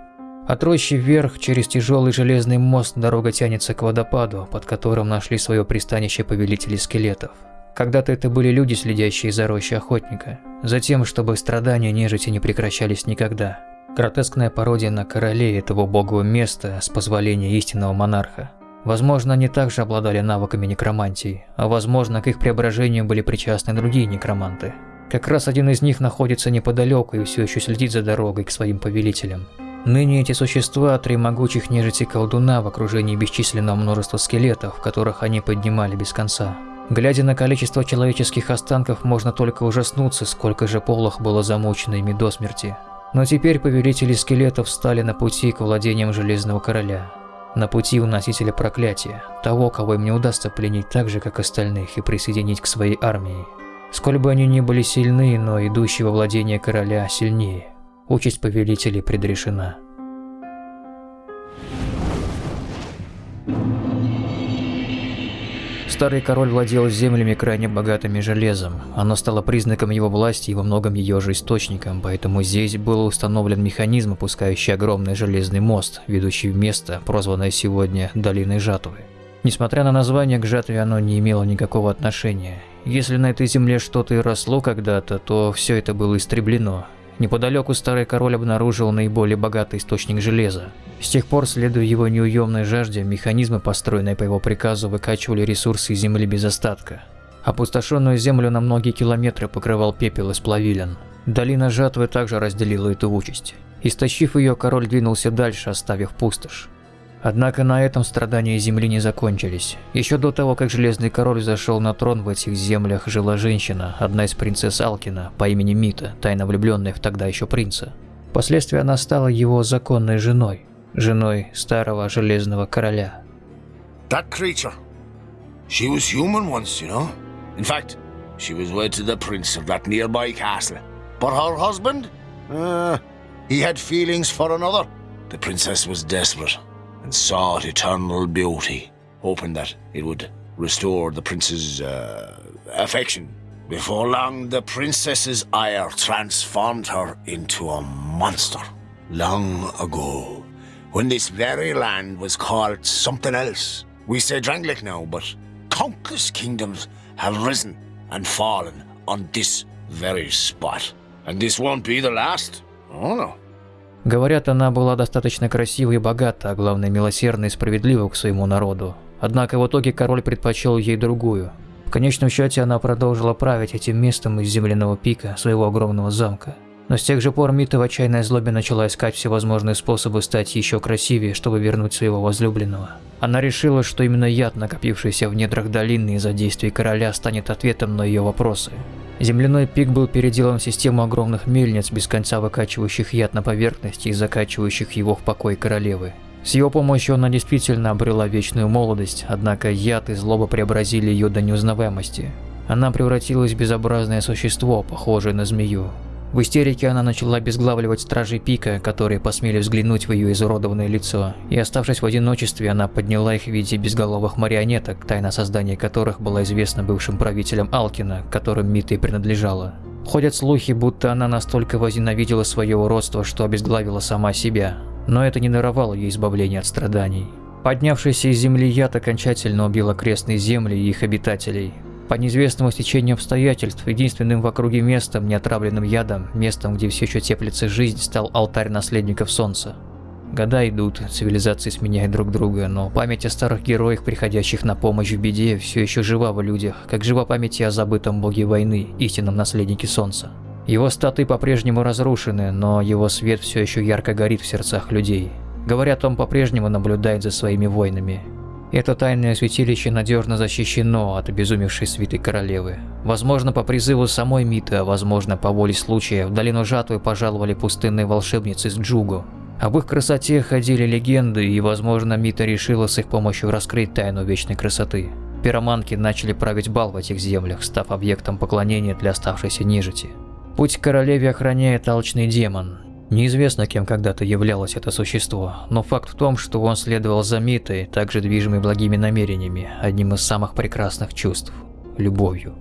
S1: От рощи вверх, через тяжелый железный мост, дорога тянется к водопаду, под которым нашли свое пристанище повелители скелетов. Когда-то это были люди, следящие за рощей охотника. Затем, чтобы страдания нежити не прекращались никогда. Гротескная пародия на королей этого богового места с позволения истинного монарха. Возможно, они также обладали навыками некромантии, а возможно, к их преображению были причастны другие некроманты. Как раз один из них находится неподалеку и все еще следит за дорогой к своим повелителям. Ныне эти существа – три могучих нежити колдуна в окружении бесчисленного множества скелетов, которых они поднимали без конца. Глядя на количество человеческих останков, можно только ужаснуться, сколько же полох было замучено ими до смерти. Но теперь повелители скелетов встали на пути к владениям Железного Короля. На пути у носителя проклятия, того, кого им не удастся пленить так же, как остальных, и присоединить к своей армии. Сколь бы они ни были сильны, но идущий во владение короля сильнее. Участь повелителей предрешена. Старый король владел землями крайне богатыми железом. Оно стало признаком его власти и во многом ее же источником, поэтому здесь был установлен механизм, опускающий огромный железный мост, ведущий в место, прозванное сегодня Долиной Жатвы. Несмотря на название, к жатве оно не имело никакого отношения. Если на этой земле что-то и росло когда-то, то все это было истреблено, Неподалеку старый король обнаружил наиболее богатый источник железа. С тех пор, следуя его неуемной жажде, механизмы, построенные по его приказу, выкачивали ресурсы из земли без остатка. Опустошенную землю на многие километры покрывал пепел из плавилин. Долина жатвы также разделила эту участь. Истощив ее, король двинулся дальше, оставив пустошь. Однако на этом страдания Земли не закончились. Еще до того, как Железный Король зашел на трон в этих землях, жила женщина, одна из принцесс Алкина, по имени Мита, тайно влюбленная в тогда еще принца. Впоследствии она стала его законной женой, женой старого Железного Короля.
S7: That creature. She was human once, you know. In fact, she was wed to the prince of that nearby castle. But her husband? Uh, he had feelings for another. The princess was desperate and sought eternal beauty, hoping that it would restore the prince's uh, affection. Before long, the princess's ire transformed her into a monster. Long ago, When this very land was called something else. We say Drangleic now, but countless kingdoms have risen and fallen on this very spot. And this won't be the last. Oh no.
S1: Говорят, она была достаточно красива и богата, а главное милосердна и справедлива к своему народу. Однако в итоге король предпочел ей другую. В конечном счете она продолжила править этим местом из земляного пика своего огромного замка. Но с тех же пор Мита в отчаянной злобе начала искать всевозможные способы стать еще красивее, чтобы вернуть своего возлюбленного. Она решила, что именно яд, накопившийся в недрах долины из-за действий короля, станет ответом на ее вопросы. Земляной пик был переделан в систему огромных мельниц, без конца выкачивающих яд на поверхность и закачивающих его в покой королевы. С его помощью она действительно обрела вечную молодость, однако яд и злоба преобразили ее до неузнаваемости. Она превратилась в безобразное существо, похожее на змею. В истерике она начала обезглавливать стражей пика, которые посмели взглянуть в ее изуродованное лицо, и оставшись в одиночестве, она подняла их в виде безголовых марионеток, тайна создания которых была известна бывшим правителям Алкина, которым Мита и принадлежала. Ходят слухи, будто она настолько возненавидела свое уродство, что обезглавила сама себя, но это не даровало ей избавления от страданий. Поднявшийся из земли яд окончательно убил окрестные земли и их обитателей, по неизвестному стечению обстоятельств, единственным в округе местом, неотравленным ядом, местом, где все еще теплится жизнь, стал алтарь наследников Солнца. Года идут, цивилизации сменяют друг друга, но память о старых героях, приходящих на помощь в беде, все еще жива в людях, как жива память о забытом боге войны, истинном наследнике Солнца. Его статы по-прежнему разрушены, но его свет все еще ярко горит в сердцах людей. Говорят, он по-прежнему наблюдает за своими войнами, это тайное святилище надежно защищено от обезумевшей свитой королевы. Возможно, по призыву самой Миты, а возможно, по воле случая, в долину жатвы пожаловали пустынные волшебницы из Джугу. Об их красоте ходили легенды, и, возможно, Мита решила с их помощью раскрыть тайну вечной красоты. Пироманки начали править бал в этих землях, став объектом поклонения для оставшейся нежити. Путь к королеве охраняет алчный демон, Неизвестно, кем когда-то являлось это существо, но факт в том, что он следовал за Митой, также движимый благими намерениями, одним из самых прекрасных чувств – любовью.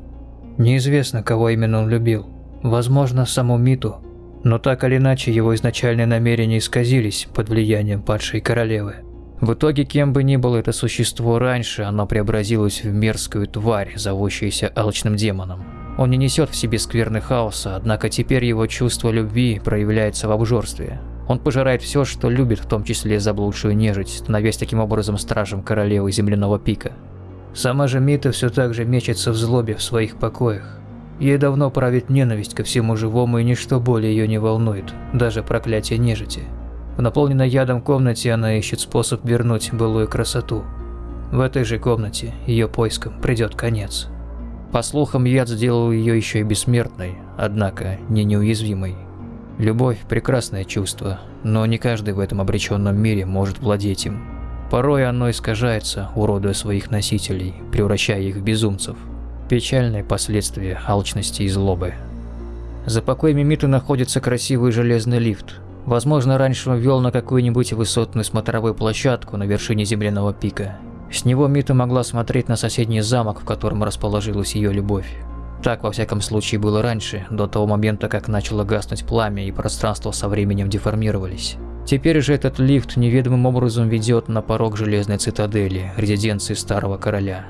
S1: Неизвестно, кого именно он любил. Возможно, саму Миту, но так или иначе его изначальные намерения исказились под влиянием падшей королевы. В итоге, кем бы ни было это существо раньше, оно преобразилось в мерзкую тварь, зовущуюся алчным демоном. Он не несет в себе скверны хаоса, однако теперь его чувство любви проявляется в обжорстве. Он пожирает все, что любит, в том числе заблудшую нежить, становясь таким образом стражем королевы земляного пика. Сама же Мита все так же мечется в злобе в своих покоях. Ей давно правит ненависть ко всему живому, и ничто более ее не волнует, даже проклятие нежити. В наполненной ядом комнате она ищет способ вернуть былую красоту. В этой же комнате ее поискам придет конец. По слухам, яд сделал ее еще и бессмертной, однако не неуязвимой. Любовь – прекрасное чувство, но не каждый в этом обреченном мире может владеть им. Порой оно искажается, уродуя своих носителей, превращая их в безумцев. Печальные последствия алчности и злобы. За покоями Миты находится красивый железный лифт. Возможно, раньше он вел на какую-нибудь высотную смотровую площадку на вершине земляного пика. С него Мита могла смотреть на соседний замок, в котором расположилась ее любовь. Так, во всяком случае, было раньше, до того момента, как начало гаснуть пламя и пространство со временем деформировались. Теперь же этот лифт неведомым образом ведет на порог Железной Цитадели, резиденции Старого Короля.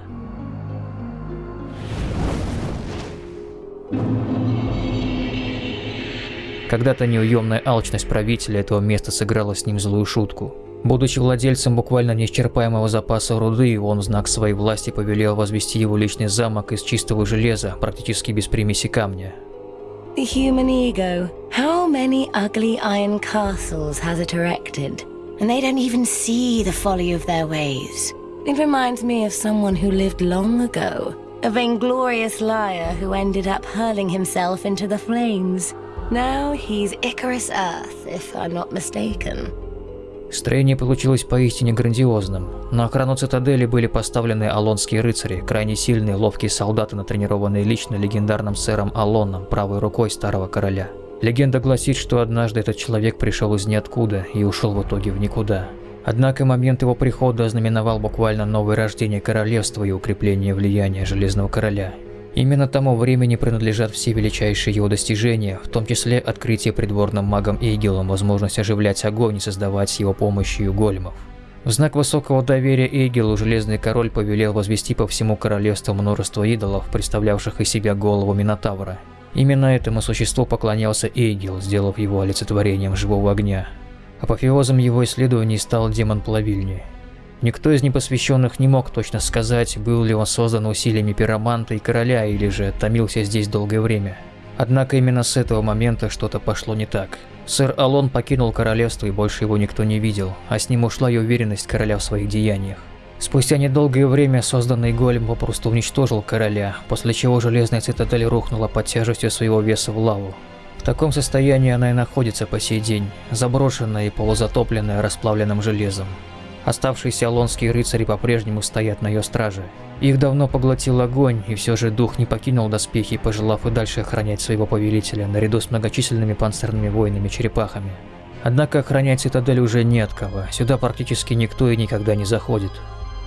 S1: Когда-то неуемная алчность правителя этого места сыграла с ним злую шутку. Будучи владельцем буквально неисчерпаемого запаса руды, он в знак своей власти повелел возвести его личный замок из чистого железа, практически без примеси камня.
S4: The human ego. How many ugly iron castles has it erected? And they don't even see the folly of their ways. It reminds me of someone who lived long ago. A vainglorious liar who ended up hurling himself into the flames. Now he's Icarus Earth, if I'm not mistaken.
S1: Строение получилось поистине грандиозным. На охрану цитадели были поставлены алонские рыцари, крайне сильные, ловкие солдаты, натренированные лично легендарным сэром Алоном, правой рукой старого короля. Легенда гласит, что однажды этот человек пришел из ниоткуда и ушел в итоге в никуда. Однако момент его прихода ознаменовал буквально новое рождение королевства и укрепление влияния Железного Короля. Именно тому времени принадлежат все величайшие его достижения, в том числе открытие придворным магом Эйгелом возможность оживлять огонь и создавать с его помощью големов. В знак высокого доверия Эйгелу Железный Король повелел возвести по всему королевству множество идолов, представлявших из себя голову Минотавра. Именно этому существу поклонялся Эйгел, сделав его олицетворением живого огня. Апофеозом его исследований стал демон плавильни. Никто из непосвященных не мог точно сказать, был ли он создан усилиями пироманта и короля, или же томился здесь долгое время. Однако именно с этого момента что-то пошло не так. Сэр Алон покинул королевство и больше его никто не видел, а с ним ушла и уверенность короля в своих деяниях. Спустя недолгое время созданный голем попросту уничтожил короля, после чего железная цитадель рухнула под тяжестью своего веса в лаву. В таком состоянии она и находится по сей день, заброшенная и полузатопленная расплавленным железом. Оставшиеся алонские рыцари по-прежнему стоят на ее страже. Их давно поглотил огонь, и все же дух не покинул доспехи, пожелав и дальше охранять своего повелителя, наряду с многочисленными панцирными воинами-черепахами. Однако охранять цитадель уже не от кого, сюда практически никто и никогда не заходит.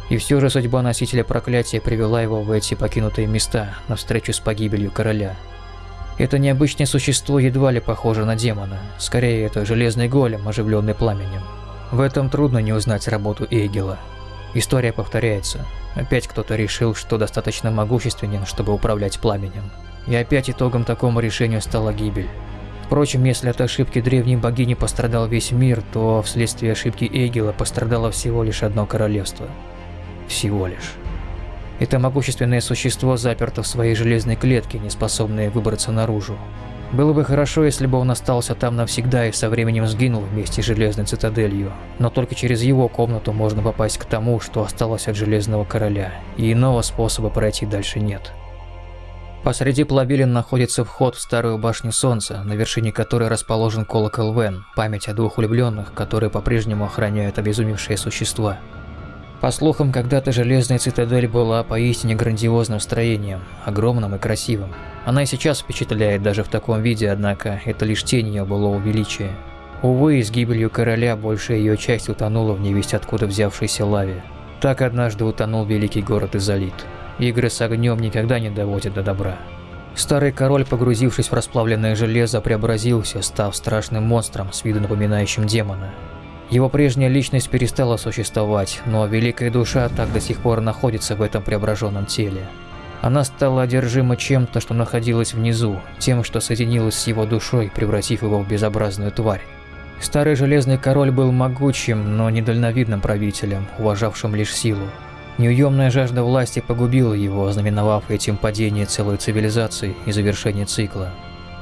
S1: И все же судьба носителя проклятия привела его в эти покинутые места, навстречу с погибелью короля. Это необычное существо едва ли похоже на демона, скорее это железный голем, оживленный пламенем. В этом трудно не узнать работу Эйгела. История повторяется. Опять кто-то решил, что достаточно могущественен, чтобы управлять пламенем. И опять итогом такому решению стала гибель. Впрочем, если от ошибки древней богини пострадал весь мир, то вследствие ошибки Эйгела пострадало всего лишь одно королевство. Всего лишь. Это могущественное существо заперто в своей железной клетке, не способное выбраться наружу. Было бы хорошо, если бы он остался там навсегда и со временем сгинул вместе с Железной Цитаделью, но только через его комнату можно попасть к тому, что осталось от Железного Короля, и иного способа пройти дальше нет. Посреди плавилин находится вход в старую башню Солнца, на вершине которой расположен колокол Вен, память о двух влюбленных, которые по-прежнему охраняют обезумевшие существа. По слухам, когда-то Железная Цитадель была поистине грандиозным строением, огромным и красивым. Она и сейчас впечатляет даже в таком виде, однако это лишь тень ее былого величия. Увы, с гибелью короля большая ее часть утонула в невесть откуда взявшейся лаве. Так однажды утонул великий город Изолит. Игры с огнем никогда не доводят до добра. Старый король, погрузившись в расплавленное железо, преобразился, став страшным монстром с виду напоминающим демона. Его прежняя личность перестала существовать, но великая душа так до сих пор находится в этом преображенном теле. Она стала одержима чем-то, что находилось внизу, тем, что соединилось с его душой, превратив его в безобразную тварь. Старый Железный Король был могучим, но недальновидным правителем, уважавшим лишь силу. Неуемная жажда власти погубила его, ознаменовав этим падение целой цивилизации и завершение цикла.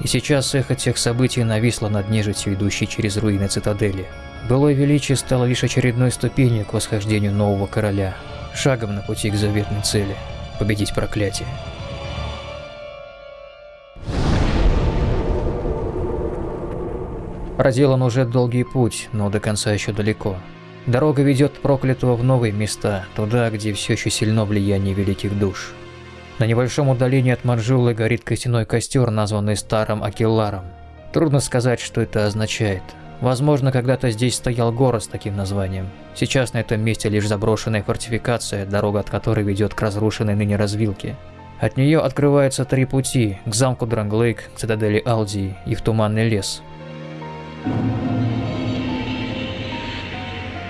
S1: И сейчас эхо тех событий нависло над нежитью, идущей через руины цитадели. Былое величие стало лишь очередной ступенью к восхождению нового короля, шагом на пути к заветной цели – победить проклятие. Проделан уже долгий путь, но до конца еще далеко. Дорога ведет проклятого в новые места, туда, где все еще сильно влияние великих душ. На небольшом удалении от Манжулы горит костяной костер, названный Старым Акелларом. Трудно сказать, что это означает. Возможно, когда-то здесь стоял город с таким названием. Сейчас на этом месте лишь заброшенная фортификация, дорога от которой ведет к разрушенной ныне развилке. От нее открываются три пути – к замку Дранглейк, к цитадели Алдии и в Туманный лес.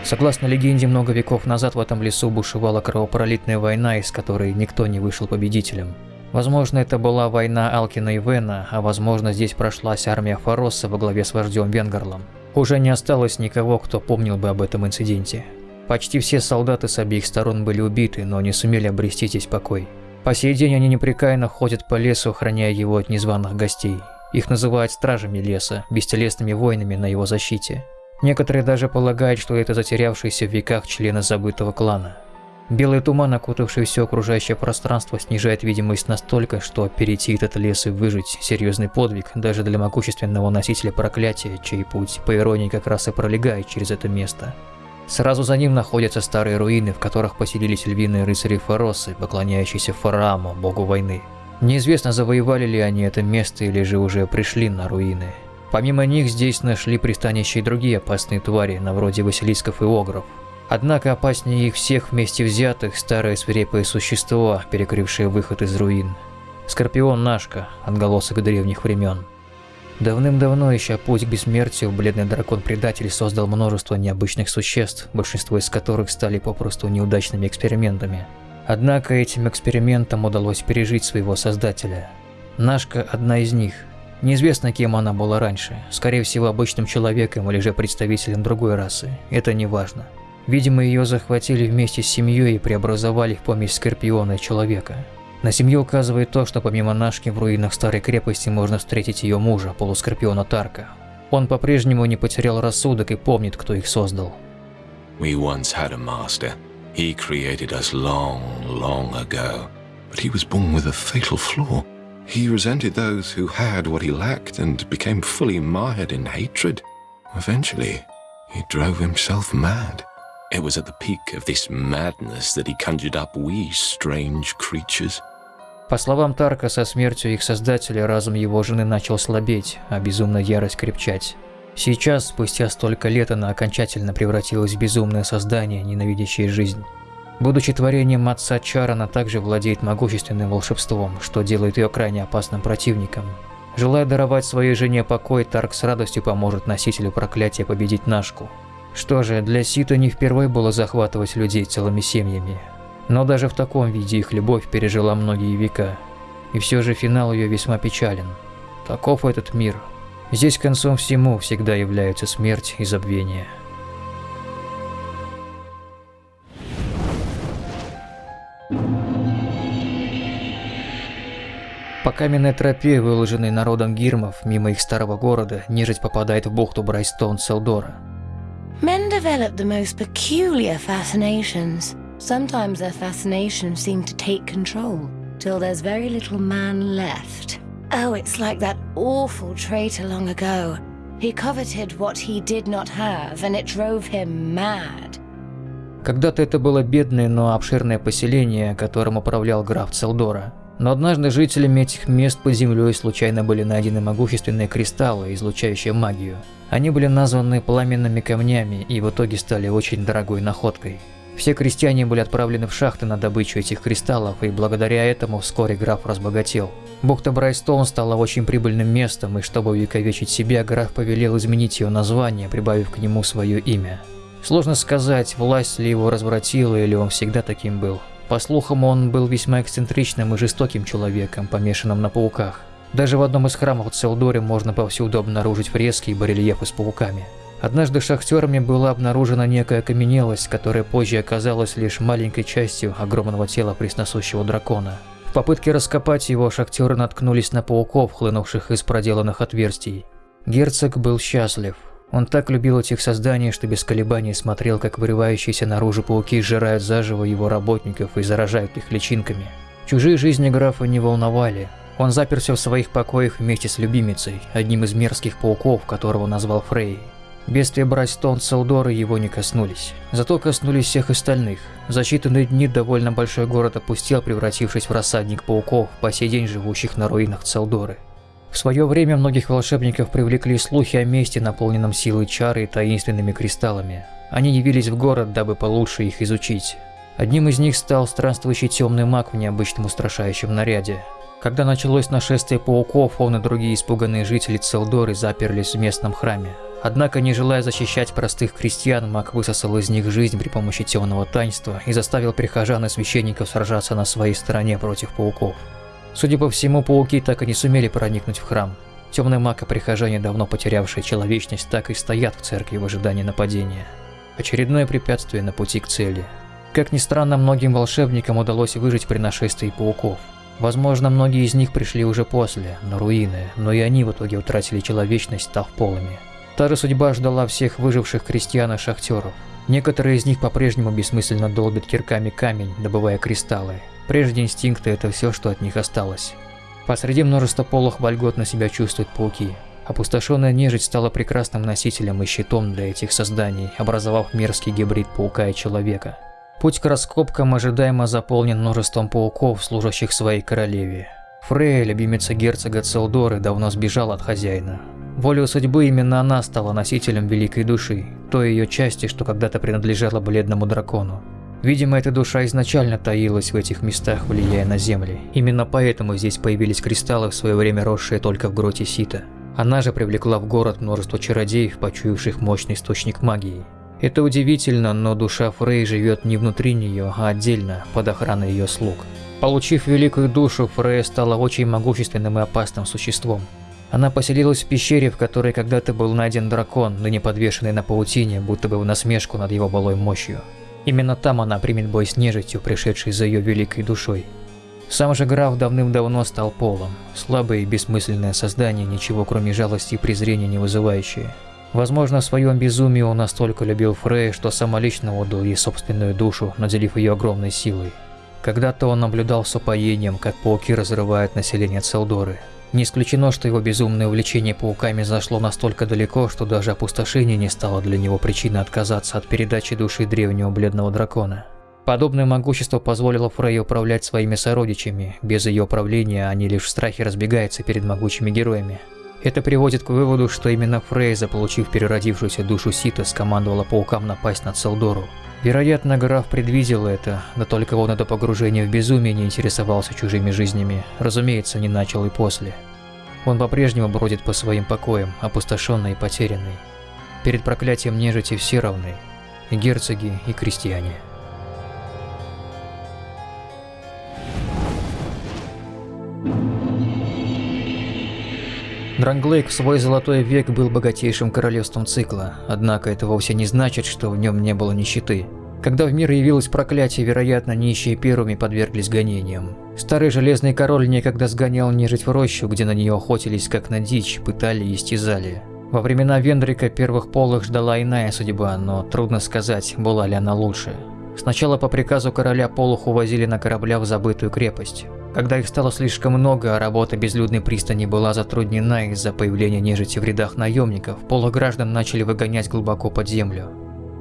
S1: Согласно легенде, много веков назад в этом лесу бушевала кровопролитная война, из которой никто не вышел победителем. Возможно, это была война Алкина и Вена, а возможно, здесь прошлась армия Фаросса во главе с вождем Венгарлом. Уже не осталось никого, кто помнил бы об этом инциденте. Почти все солдаты с обеих сторон были убиты, но не сумели обрести здесь покой. По сей день они непрекаянно ходят по лесу, охраняя его от незваных гостей. Их называют стражами леса, бестелесными воинами на его защите. Некоторые даже полагают, что это затерявшиеся в веках члены забытого клана. Белый туман, окутавший все окружающее пространство, снижает видимость настолько, что перейти этот лес и выжить – серьезный подвиг даже для могущественного носителя проклятия, чей путь, по иронии, как раз и пролегает через это место. Сразу за ним находятся старые руины, в которых поселились львиные рыцари Фаросы, поклоняющиеся Фарааму, богу войны. Неизвестно, завоевали ли они это место или же уже пришли на руины. Помимо них здесь нашли пристанище и другие опасные твари, на вроде василисков и огров. Однако опаснее их всех вместе взятых старое свирепое существо, перекрывшее выход из руин. Скорпион Нашка, отголосок древних времен. Давным-давно, ища путь к бессмертию, бледный дракон-предатель создал множество необычных существ, большинство из которых стали попросту неудачными экспериментами. Однако этим экспериментам удалось пережить своего создателя. Нашка – одна из них. Неизвестно, кем она была раньше, скорее всего обычным человеком или же представителем другой расы, это не важно. Видимо, ее захватили вместе с семьей и преобразовали в помесь Скорпиона и человека. На семью указывает то, что помимо Нашки в руинах старой крепости можно встретить ее мужа, полускорпиона Тарка. Он по-прежнему не потерял рассудок и помнит, кто их создал.
S8: We once had a master. He created us long, long ago. But he was born with a fatal flaw. He resented those who had what he lacked and became fully mired in hatred. Eventually, he drove himself mad. It was at the peak of this madness that he conjured up we strange creatures.
S1: По словам Тарка, со смертью их создателя разум его жены начал слабеть, а безумная ярость крепчать. Сейчас, спустя столько лет, она окончательно превратилась в безумное создание, ненавидящее жизнь. Будучи творением отца Чар, она также владеет могущественным волшебством, что делает ее крайне опасным противником. Желая даровать своей жене покой, Тарк с радостью поможет носителю проклятия победить Нашку. Что же, для Сита не впервые было захватывать людей целыми семьями. Но даже в таком виде их любовь пережила многие века. И все же финал ее весьма печален. Таков этот мир. Здесь концом всему всегда являются смерть и забвение. По каменной тропе, выложенной народом гирмов, мимо их старого города, нежить попадает в бухту Брайстон Селдора.
S4: Men develop the most peculiar fascinations. Sometimes their fascinations seem to take control, till there's very little man left. Oh, it's like that awful traitor long ago. He coveted what he did not have, and it drove him mad.
S1: Когда-то это было бедное, но обширное поселение, которым управлял граф Целдора. Но однажды жителями этих мест под землей случайно были найдены могущественные кристаллы, излучающие магию. Они были названы пламенными камнями и в итоге стали очень дорогой находкой. Все крестьяне были отправлены в шахты на добычу этих кристаллов, и благодаря этому вскоре граф разбогател. Бухта Брайстоун стала очень прибыльным местом, и чтобы увековечить себя, граф повелел изменить ее название, прибавив к нему свое имя. Сложно сказать, власть ли его развратила, или он всегда таким был. По слухам, он был весьма эксцентричным и жестоким человеком, помешанным на пауках. Даже в одном из храмов Целдоре можно повсюду обнаружить фрески и барельефы с пауками. Однажды шахтерами была обнаружена некая окаменелость, которая позже оказалась лишь маленькой частью огромного тела пресносущего дракона. В попытке раскопать его шахтеры наткнулись на пауков, хлынувших из проделанных отверстий. Герцог был счастлив. Он так любил этих созданий, что без колебаний смотрел, как вырывающиеся наружу пауки сжирают заживо его работников и заражают их личинками. Чужие жизни графа не волновали. Он заперся в своих покоях вместе с любимицей, одним из мерзких пауков, которого назвал Фрей. Бедствия Брайстон Селдоры его не коснулись. Зато коснулись всех остальных. За считанные дни довольно большой город опустел, превратившись в рассадник пауков, по сей день живущих на руинах Целдоры. В свое время многих волшебников привлекли слухи о месте, наполненном силой чары и таинственными кристаллами. Они явились в город, дабы получше их изучить. Одним из них стал странствующий темный маг в необычном устрашающем наряде. Когда началось нашествие пауков, он и другие испуганные жители Целдоры заперлись в местном храме. Однако, не желая защищать простых крестьян, маг высосал из них жизнь при помощи темного таинства и заставил прихожан и священников сражаться на своей стороне против пауков. Судя по всему, пауки так и не сумели проникнуть в храм. Темный маг и прихожане, давно потерявшие человечность, так и стоят в церкви в ожидании нападения. Очередное препятствие на пути к цели. Как ни странно, многим волшебникам удалось выжить при нашествии пауков. Возможно, многие из них пришли уже после, на руины, но и они в итоге утратили человечность, став полыми. Та же судьба ждала всех выживших крестьян и шахтеров. Некоторые из них по-прежнему бессмысленно долбят кирками камень, добывая кристаллы, Прежде инстинкты – это все, что от них осталось. Посреди множества полох вольготно себя чувствуют пауки. Опустошенная нежить стала прекрасным носителем и щитом для этих созданий, образовав мерзкий гибрид паука и человека. Путь к раскопкам ожидаемо заполнен множеством пауков, служащих своей королеве. Фрея, любимица герцога Целдоры, давно сбежала от хозяина. Волею судьбы именно она стала носителем великой души, той ее части, что когда-то принадлежала бледному дракону. Видимо, эта душа изначально таилась в этих местах, влияя на земли. Именно поэтому здесь появились кристаллы, в свое время росшие только в гроте Сита. Она же привлекла в город множество чародеев, почуявших мощный источник магии. Это удивительно, но душа Фрей живет не внутри нее, а отдельно, под охраной ее слуг. Получив великую душу, Фрей стала очень могущественным и опасным существом. Она поселилась в пещере, в которой когда-то был найден дракон, ныне подвешенный на паутине, будто бы в насмешку над его былой мощью. Именно там она примет бой с нежитью, пришедшей за ее великой душой. Сам же граф давным-давно стал полом, слабое и бессмысленное создание, ничего кроме жалости и презрения не вызывающее. Возможно, в своем безумии он настолько любил Фрей, что самолично отдал ей собственную душу, наделив ее огромной силой. Когда-то он наблюдал с упоением, как пауки разрывают население Целдоры, не исключено, что его безумное увлечение пауками зашло настолько далеко, что даже опустошение не стало для него причиной отказаться от передачи души древнего бледного дракона. Подобное могущество позволило Фрей управлять своими сородичами, без ее управления они лишь в страхе разбегаются перед могучими героями. Это приводит к выводу, что именно Фрей, заполучив переродившуюся душу Сита, скомандовала паукам напасть на Целдору. Вероятно, граф предвидел это, да только он до погружения в безумие не интересовался чужими жизнями, разумеется, не начал и после. Он по-прежнему бродит по своим покоям, опустошенный и потерянный. Перед проклятием нежити все равны, и герцоги, и крестьяне. Дранглейк в свой золотой век был богатейшим королевством цикла, однако это вовсе не значит, что в нем не было нищеты. Когда в мир явилось проклятие, вероятно, нищие первыми подверглись гонениям. Старый Железный Король некогда сгонял нежить в рощу, где на нее охотились как на дичь, пытали и истязали. Во времена Вендрика первых полых ждала иная судьба, но трудно сказать, была ли она лучше. Сначала по приказу короля полух увозили на кораблях в забытую крепость. Когда их стало слишком много, а работа безлюдной пристани была затруднена из-за появления нежити в рядах наемников, полуграждан начали выгонять глубоко под землю.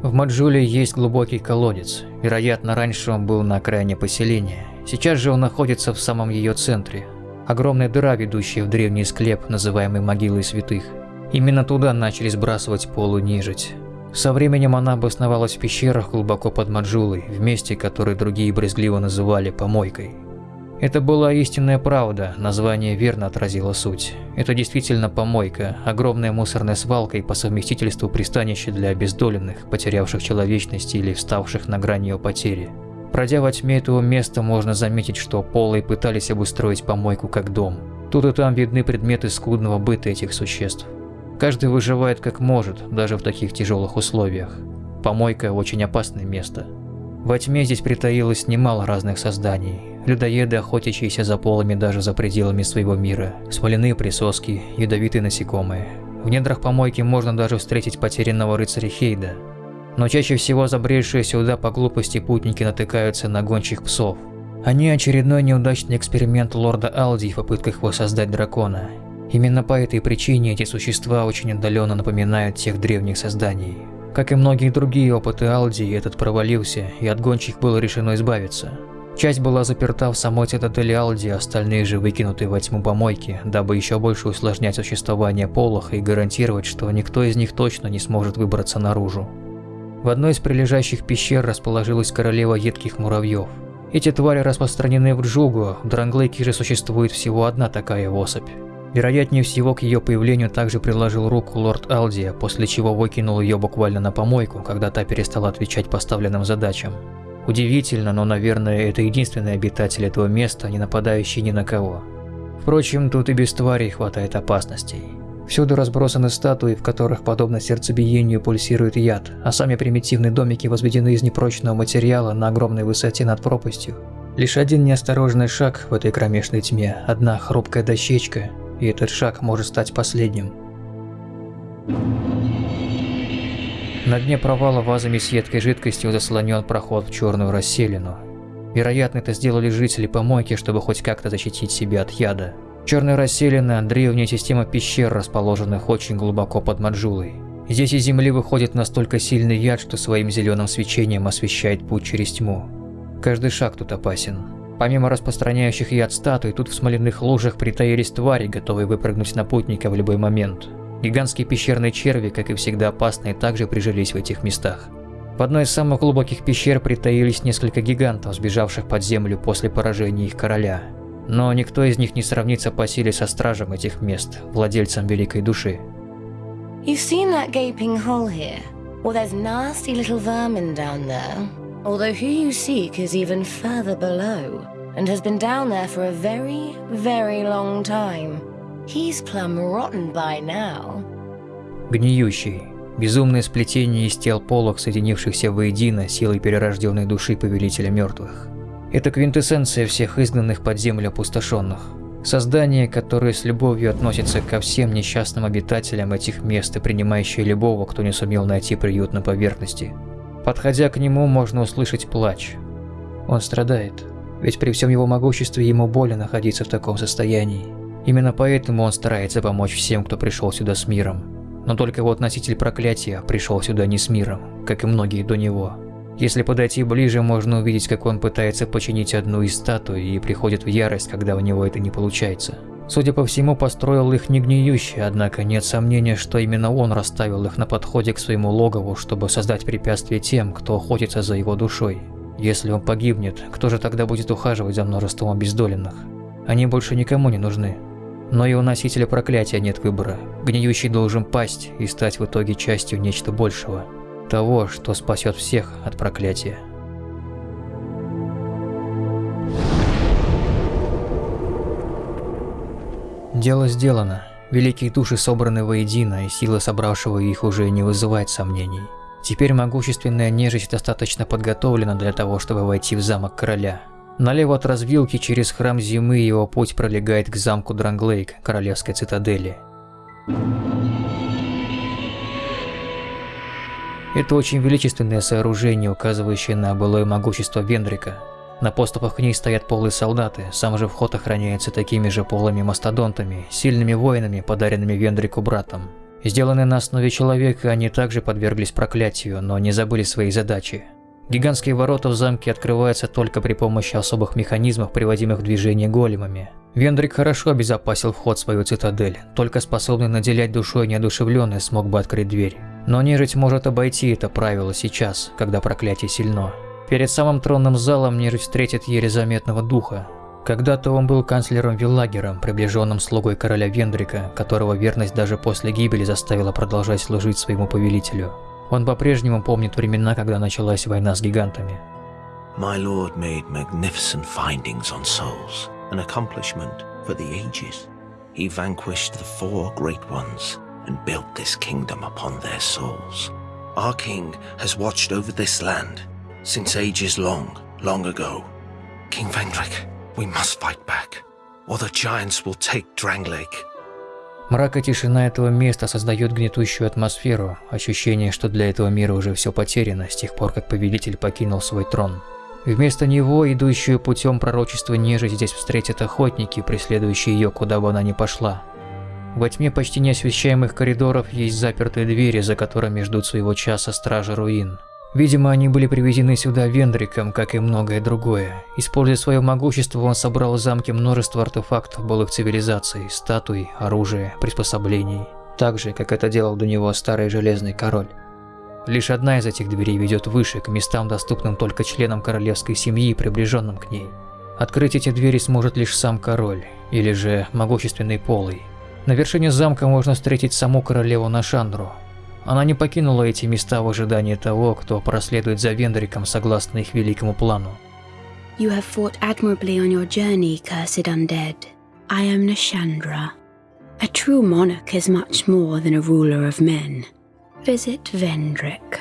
S1: В Маджуле есть глубокий колодец. Вероятно, раньше он был на окраине поселения. Сейчас же он находится в самом ее центре. Огромная дыра, ведущая в древний склеп, называемый Могилой Святых. Именно туда начали сбрасывать полунежить. Со временем она обосновалась в пещерах глубоко под Маджулой, в месте, которое другие брезгливо называли «помойкой». Это была истинная правда, название верно отразило суть. Это действительно помойка, огромная мусорная свалка и по совместительству пристанище для обездоленных, потерявших человечность или вставших на грани ее потери. Пройдя во тьме этого места, можно заметить, что полые пытались обустроить помойку как дом. Тут и там видны предметы скудного быта этих существ. Каждый выживает как может, даже в таких тяжелых условиях. Помойка – очень опасное место. Во тьме здесь притаилось немало разных созданий. Людоеды, охотящиеся за полами даже за пределами своего мира, смоляные присоски, ядовитые насекомые. В недрах помойки можно даже встретить потерянного рыцаря Хейда. Но чаще всего забредшие сюда по глупости путники натыкаются на гончих псов. Они очередной неудачный эксперимент лорда Алди в попытках воссоздать дракона. Именно по этой причине эти существа очень отдаленно напоминают тех древних созданий. Как и многие другие опыты Алди, этот провалился, и от гончих было решено избавиться. Часть была заперта в самой цитадели Алди, остальные же выкинуты во тьму помойки, дабы еще больше усложнять существование Полоха и гарантировать, что никто из них точно не сможет выбраться наружу. В одной из прилежащих пещер расположилась королева едких муравьев. Эти твари распространены в Джугу, в Дранглейке же существует всего одна такая особь. Вероятнее всего, к ее появлению также приложил руку лорд Алдия, после чего выкинул ее буквально на помойку, когда та перестала отвечать поставленным задачам. Удивительно, но, наверное, это единственный обитатель этого места, не нападающий ни на кого. Впрочем, тут и без тварей хватает опасностей. Всюду разбросаны статуи, в которых, подобно сердцебиению, пульсирует яд, а сами примитивные домики возведены из непрочного материала на огромной высоте над пропастью. Лишь один неосторожный шаг в этой кромешной тьме, одна хрупкая дощечка, и этот шаг может стать последним. На дне провала вазами с едкой жидкостью заслонен проход в черную расселину. Вероятно, это сделали жители помойки, чтобы хоть как-то защитить себя от яда. Черная расселина – древняя система пещер, расположенных очень глубоко под Маджулой. Здесь из земли выходит настолько сильный яд, что своим зеленым свечением освещает путь через тьму. Каждый шаг тут опасен. Помимо распространяющих яд статуй, тут в смоляных лужах притаились твари, готовые выпрыгнуть на путника в любой момент. Гигантские пещерные черви, как и всегда опасные, также прижились в этих местах. В одной из самых глубоких пещер притаились несколько гигантов, сбежавших под землю после поражения их короля. Но никто из них не сравнится по силе со стражем этих мест, владельцем великой души.
S4: Although who you seek is even further below, and has been down there for a very, very long time. He's plumb rotten by now.
S1: Гниющий. Безумное сплетение из тел полок, соединившихся воедино силой перерожденной души Повелителя Мертвых. Это квинтэссенция всех изгнанных под землю опустошенных. Создание, которое с любовью относится ко всем несчастным обитателям этих мест и принимающее любого, кто не сумел найти приют на поверхности. Подходя к нему, можно услышать плач. Он страдает, ведь при всем его могуществе ему больно находиться в таком состоянии. Именно поэтому он старается помочь всем, кто пришел сюда с миром. Но только вот носитель проклятия пришел сюда не с миром, как и многие до него. Если подойти ближе, можно увидеть, как он пытается починить одну из статуй и приходит в ярость, когда у него это не получается. Судя по всему, построил их не гниющий, однако нет сомнения, что именно он расставил их на подходе к своему логову, чтобы создать препятствие тем, кто охотится за его душой. Если он погибнет, кто же тогда будет ухаживать за множеством обездоленных? Они больше никому не нужны. Но и у носителя проклятия нет выбора. Гниющий должен пасть и стать в итоге частью нечто большего. Того, что спасет всех от проклятия. Дело сделано. Великие души собраны воедино, и сила собравшего их уже не вызывает сомнений. Теперь могущественная нежить достаточно подготовлена для того, чтобы войти в замок короля. Налево от развилки через храм зимы его путь пролегает к замку Дранглейк, королевской цитадели. Это очень величественное сооружение, указывающее на былое могущество Вендрика. На поступах к ней стоят полые солдаты, сам же вход охраняется такими же полыми мастодонтами, сильными воинами, подаренными Вендрику братом. Сделанные на основе человека, они также подверглись проклятию, но не забыли свои задачи. Гигантские ворота в замке открываются только при помощи особых механизмов, приводимых в движение големами. Вендрик хорошо обезопасил вход в свою цитадель, только способный наделять душой неодушевленный смог бы открыть дверь. Но нежить может обойти это правило сейчас, когда проклятие сильно. Перед самым тронным залом нежить встретит еле заметного духа. Когда-то он был канцлером Виллагером, приближенным слугой короля Вендрика, которого верность даже после гибели заставила продолжать служить своему повелителю. Он по-прежнему помнит времена, когда началась война с гигантами.
S6: My lord made magnificent findings on souls, an accomplishment for the ages. He vanquished the four great ones and built this kingdom upon their souls. Our king has watched over this land since ages long, long ago. King Vendrick, we must fight back, or the giants will take Dranglake.
S1: Мрак и тишина этого места создают гнетущую атмосферу, ощущение, что для этого мира уже все потеряно с тех пор, как Повелитель покинул свой трон. Вместо него, идущую путем пророчества нежить здесь встретят охотники, преследующие ее, куда бы она ни пошла. Во тьме почти неосвещаемых коридоров есть запертые двери, за которыми ждут своего часа стражи руин. Видимо, они были привезены сюда Вендриком, как и многое другое. Используя свое могущество, он собрал в замке множество артефактов былых цивилизаций, статуй, оружия, приспособлений. Так же, как это делал до него старый Железный Король. Лишь одна из этих дверей ведет выше, к местам, доступным только членам королевской семьи и приближенным к ней. Открыть эти двери сможет лишь сам король, или же могущественный полый. На вершине замка можно встретить саму королеву Нашандру, она не покинула эти места в ожидании того, кто проследует за Вендриком согласно их великому плану.
S9: You have fought admirably on your journey, cursed undead. I am Nashandra. A true monarch is much more than a ruler of men. Visit Vendrick.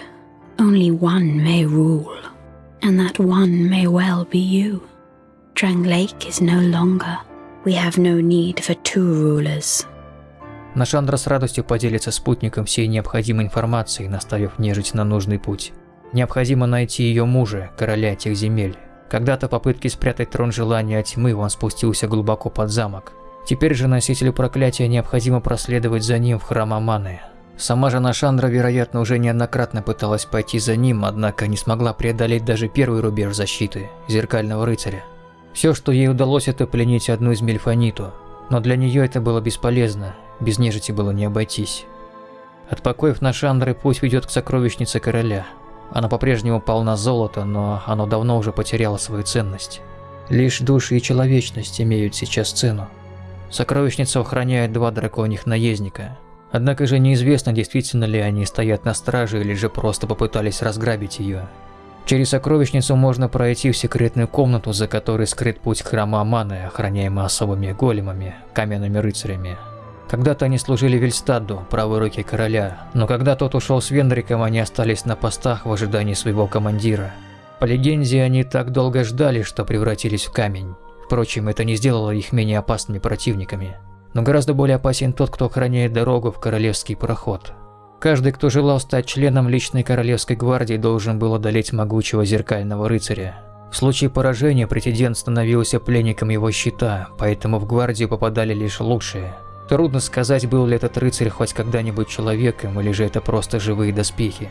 S9: Only one may rule, and that one may well be you. Drang is no longer. We have no need for two rulers.
S1: Нашандра с радостью поделится спутником всей необходимой информацией, наставив нежить на нужный путь. Необходимо найти ее мужа, короля этих земель. Когда-то попытки спрятать трон желания тьмы он спустился глубоко под замок. Теперь же носителю проклятия необходимо проследовать за ним в храм Аманы. Сама же Нашандра, вероятно, уже неоднократно пыталась пойти за ним, однако не смогла преодолеть даже первый рубеж защиты – Зеркального Рыцаря. Все, что ей удалось, это пленить одну из Мельфониту, но для нее это было бесполезно, без нежити было не обойтись. От покоев на Шандры путь ведет к сокровищнице короля. Она по-прежнему полна золота, но оно давно уже потеряло свою ценность. Лишь души и человечность имеют сейчас цену. Сокровищницу охраняют два драконьих наездника. Однако же неизвестно, действительно ли они стоят на страже или же просто попытались разграбить ее. Через сокровищницу можно пройти в секретную комнату, за которой скрыт путь к храму Аманы, охраняемый особыми големами, каменными рыцарями. Когда-то они служили Вильстадду, правой руке короля, но когда тот ушел с Вендриком, они остались на постах в ожидании своего командира. По легенде, они так долго ждали, что превратились в камень. Впрочем, это не сделало их менее опасными противниками. Но гораздо более опасен тот, кто охраняет дорогу в королевский проход. Каждый, кто желал стать членом личной королевской гвардии, должен был одолеть могучего зеркального рыцаря. В случае поражения претендент становился пленником его щита, поэтому в гвардию попадали лишь лучшие – Трудно сказать, был ли этот рыцарь хоть когда-нибудь человеком, или же это просто живые доспехи.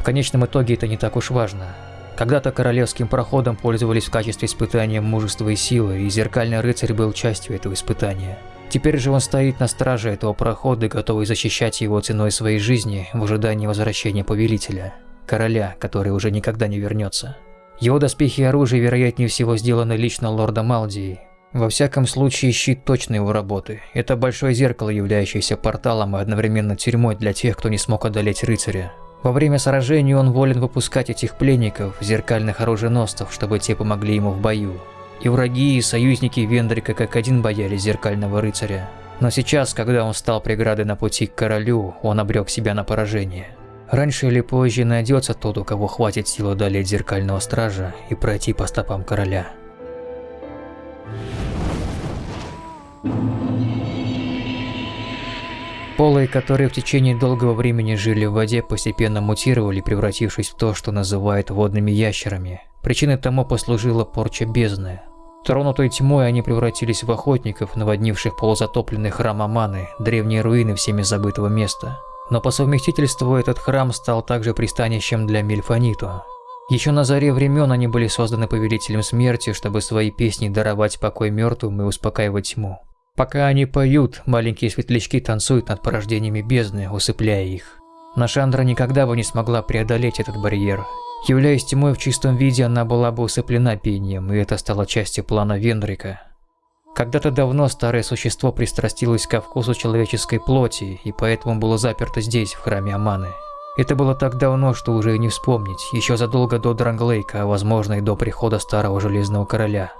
S1: В конечном итоге это не так уж важно. Когда-то королевским проходом пользовались в качестве испытания мужества и силы, и зеркальный рыцарь был частью этого испытания. Теперь же он стоит на страже этого прохода, готовый защищать его ценой своей жизни в ожидании возвращения повелителя. Короля, который уже никогда не вернется. Его доспехи и оружие, вероятнее всего, сделаны лично лордом Малдии, во всяком случае, щит точно его работы. Это большое зеркало, являющееся порталом и одновременно тюрьмой для тех, кто не смог одолеть рыцаря. Во время сражений он волен выпускать этих пленников, зеркальных оруженосцев, чтобы те помогли ему в бою. И враги, и союзники Вендрика как один боялись зеркального рыцаря. Но сейчас, когда он стал преградой на пути к королю, он обрек себя на поражение. Раньше или позже найдется тот, у кого хватит сил одолеть зеркального стража и пройти по стопам короля. Полые, которые в течение долгого времени жили в воде, постепенно мутировали, превратившись в то, что называют водными ящерами. Причиной тому послужила порча бездны. Тронутой тьмой они превратились в охотников, наводнивших полузатопленный храм Аманы, древние руины всеми забытого места. Но по совместительству этот храм стал также пристанищем для Мельфониту. Еще на заре времен они были созданы повелителем смерти, чтобы свои песни даровать покой мертвым и успокаивать тьму. Пока они поют, маленькие светлячки танцуют над порождениями бездны, усыпляя их. Нашандра никогда бы не смогла преодолеть этот барьер. Являясь тьмой в чистом виде, она была бы усыплена пением, и это стало частью плана Вендрика. Когда-то давно старое существо пристрастилось ко вкусу человеческой плоти, и поэтому было заперто здесь, в храме Аманы. Это было так давно, что уже и не вспомнить, еще задолго до Дранглейка, а возможно и до прихода Старого Железного Короля.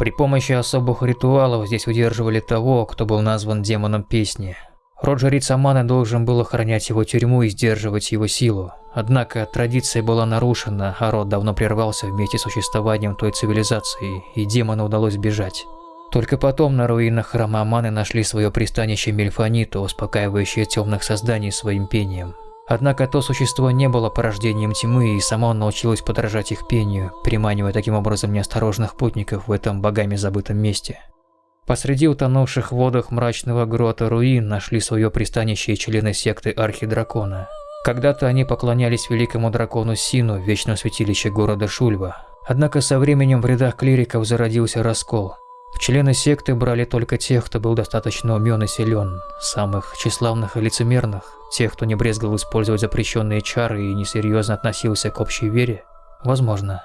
S1: При помощи особых ритуалов здесь удерживали того, кто был назван демоном песни. Род жриц Амана должен был охранять его тюрьму и сдерживать его силу. Однако традиция была нарушена, а род давно прервался вместе с существованием той цивилизации, и демону удалось бежать. Только потом на руинах храма Аманы нашли свое пристанище Мельфониту, успокаивающее темных созданий своим пением. Однако то существо не было порождением тьмы и само научилось подражать их пению, приманивая таким образом неосторожных путников в этом богами забытом месте. Посреди утонувших водах мрачного грота руин нашли свое пристанище и члены секты Архидракона. Когда-то они поклонялись великому дракону Сину в святилище города Шульва. Однако со временем в рядах клириков зародился раскол. В члены секты брали только тех, кто был достаточно умен и силен, самых тщеславных и лицемерных, тех, кто не брезгал использовать запрещенные чары и несерьезно относился к общей вере. Возможно.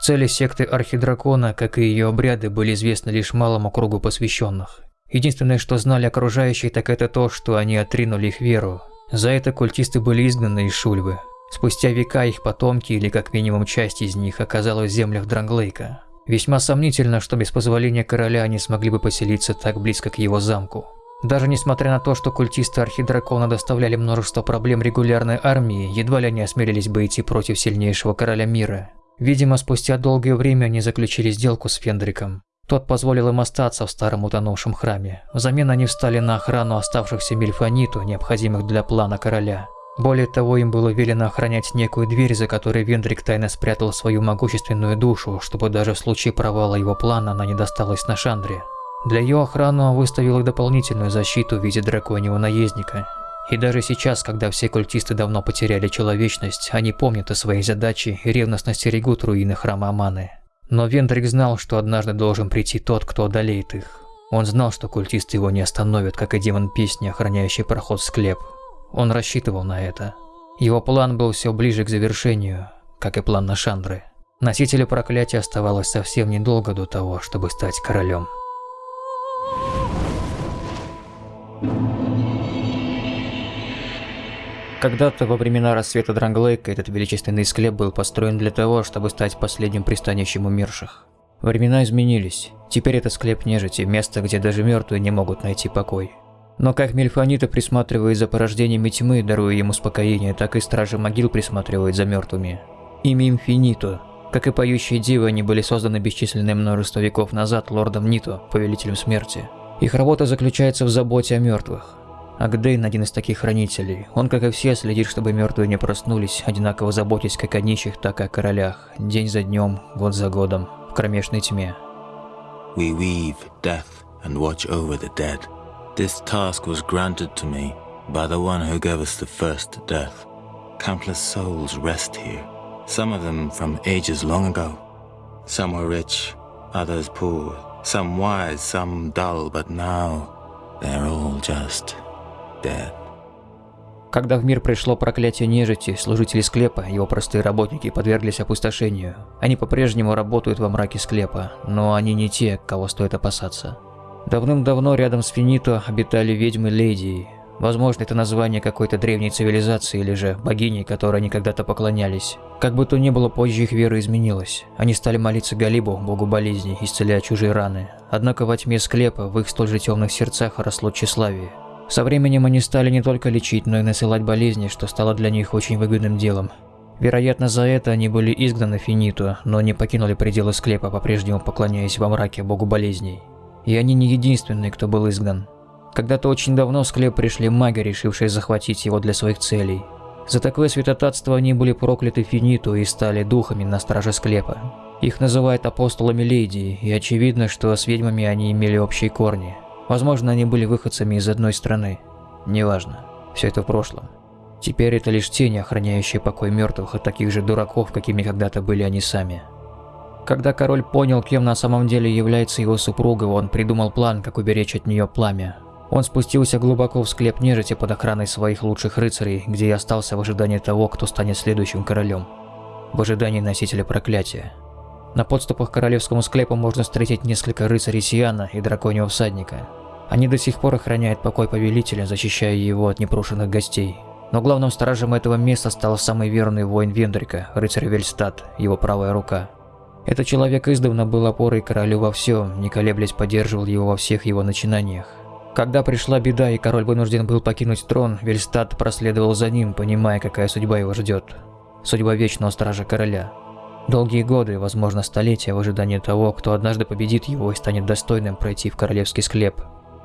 S1: Цели секты Архидракона, как и ее обряды, были известны лишь малому кругу посвященных. Единственное, что знали окружающие, так это то, что они отринули их веру. За это культисты были изгнаны из Шульвы. Спустя века их потомки, или как минимум часть из них, оказалась в землях Дранглейка. Весьма сомнительно, что без позволения короля они смогли бы поселиться так близко к его замку. Даже несмотря на то, что культисты Архидракона доставляли множество проблем регулярной армии, едва ли они осмелились бы идти против сильнейшего короля мира. Видимо, спустя долгое время они заключили сделку с Фендриком. Тот позволил им остаться в старом утонувшем храме. Взамен они встали на охрану оставшихся мильфониту, необходимых для плана короля. Более того, им было велено охранять некую дверь, за которой Вендрик тайно спрятал свою могущественную душу, чтобы даже в случае провала его плана она не досталась на Шандре. Для ее охраны он выставил дополнительную защиту в виде драконьего наездника, и даже сейчас, когда все культисты давно потеряли человечность, они помнят о своей задаче и ревностно стерегут руины храма Аманы. Но Вендрик знал, что однажды должен прийти тот, кто одолеет их. Он знал, что культисты его не остановят, как и демон песни, охраняющий проход в склеп. Он рассчитывал на это. Его план был все ближе к завершению, как и план Нашандры. Носителю проклятия оставалось совсем недолго до того, чтобы стать королем. Когда-то во времена рассвета Дранглейка этот величественный склеп был построен для того, чтобы стать последним пристанищем умерших. Времена изменились. Теперь это склеп нежити, место, где даже мертвые не могут найти покой. Но как Мельфанита присматривает за порождениями тьмы, даруя им успокоение, так и Стражи Могил присматривают за мертвыми. Ими Инфинито. Как и поющие дивы, они были созданы бесчисленное множество веков назад лордом Нито, повелителем смерти. Их работа заключается в заботе о мертвых. Агдейн один из таких хранителей. Он, как и все, следит, чтобы мертвые не проснулись, одинаково заботясь как о нищих, так и о королях, день за днем, год за годом, в кромешной тьме.
S10: We weave death and watch over the dead. This task was granted to me by the one who gave us the first death. Countless souls rest here, some of them from ages long ago. Some were rich, others poor, some wise, some dull, but now they're all just dead.
S1: Когда в мир пришло проклятие нежити, служители склепа, его простые работники, подверглись опустошению. Они по-прежнему работают во мраке склепа, но они не те, кого стоит опасаться. Давным-давно рядом с Финито обитали ведьмы Леди. Возможно, это название какой-то древней цивилизации или же богини, которой они когда-то поклонялись. Как бы то ни было, позже их вера изменилась. Они стали молиться Галибу, богу болезней, исцеляя чужие раны. Однако во тьме склепа, в их столь же темных сердцах росло тщеславие. Со временем они стали не только лечить, но и насылать болезни, что стало для них очень выгодным делом. Вероятно, за это они были изгнаны Финиту, но не покинули пределы склепа, по-прежнему поклоняясь во мраке богу болезней. И они не единственные, кто был изгнан. Когда-то очень давно в склеп пришли маги, решившие захватить его для своих целей. За такое святотатство они были прокляты Финиту и стали духами на страже склепа. Их называют апостолами Леди, и очевидно, что с ведьмами они имели общие корни. Возможно, они были выходцами из одной страны. Неважно. Все это в прошлом. Теперь это лишь тени, охраняющие покой мертвых от таких же дураков, какими когда-то были они сами. Когда король понял, кем на самом деле является его супруга, он придумал план, как уберечь от нее пламя. Он спустился глубоко в склеп нежити под охраной своих лучших рыцарей, где и остался в ожидании того, кто станет следующим королем. В ожидании носителя проклятия. На подступах к королевскому склепу можно встретить несколько рыцарей Сиана и драконьего всадника. Они до сих пор охраняют покой повелителя, защищая его от непрошенных гостей. Но главным стражем этого места стал самый верный воин Вендрика, рыцарь Вельстад, его правая рука. Этот человек издавна был опорой королю во всем, не колеблясь поддерживал его во всех его начинаниях. Когда пришла беда и король вынужден был покинуть трон, Вельстад проследовал за ним, понимая, какая судьба его ждет. Судьба вечного стража короля. Долгие годы, возможно столетия, в ожидании того, кто однажды победит его и станет достойным пройти в королевский склеп.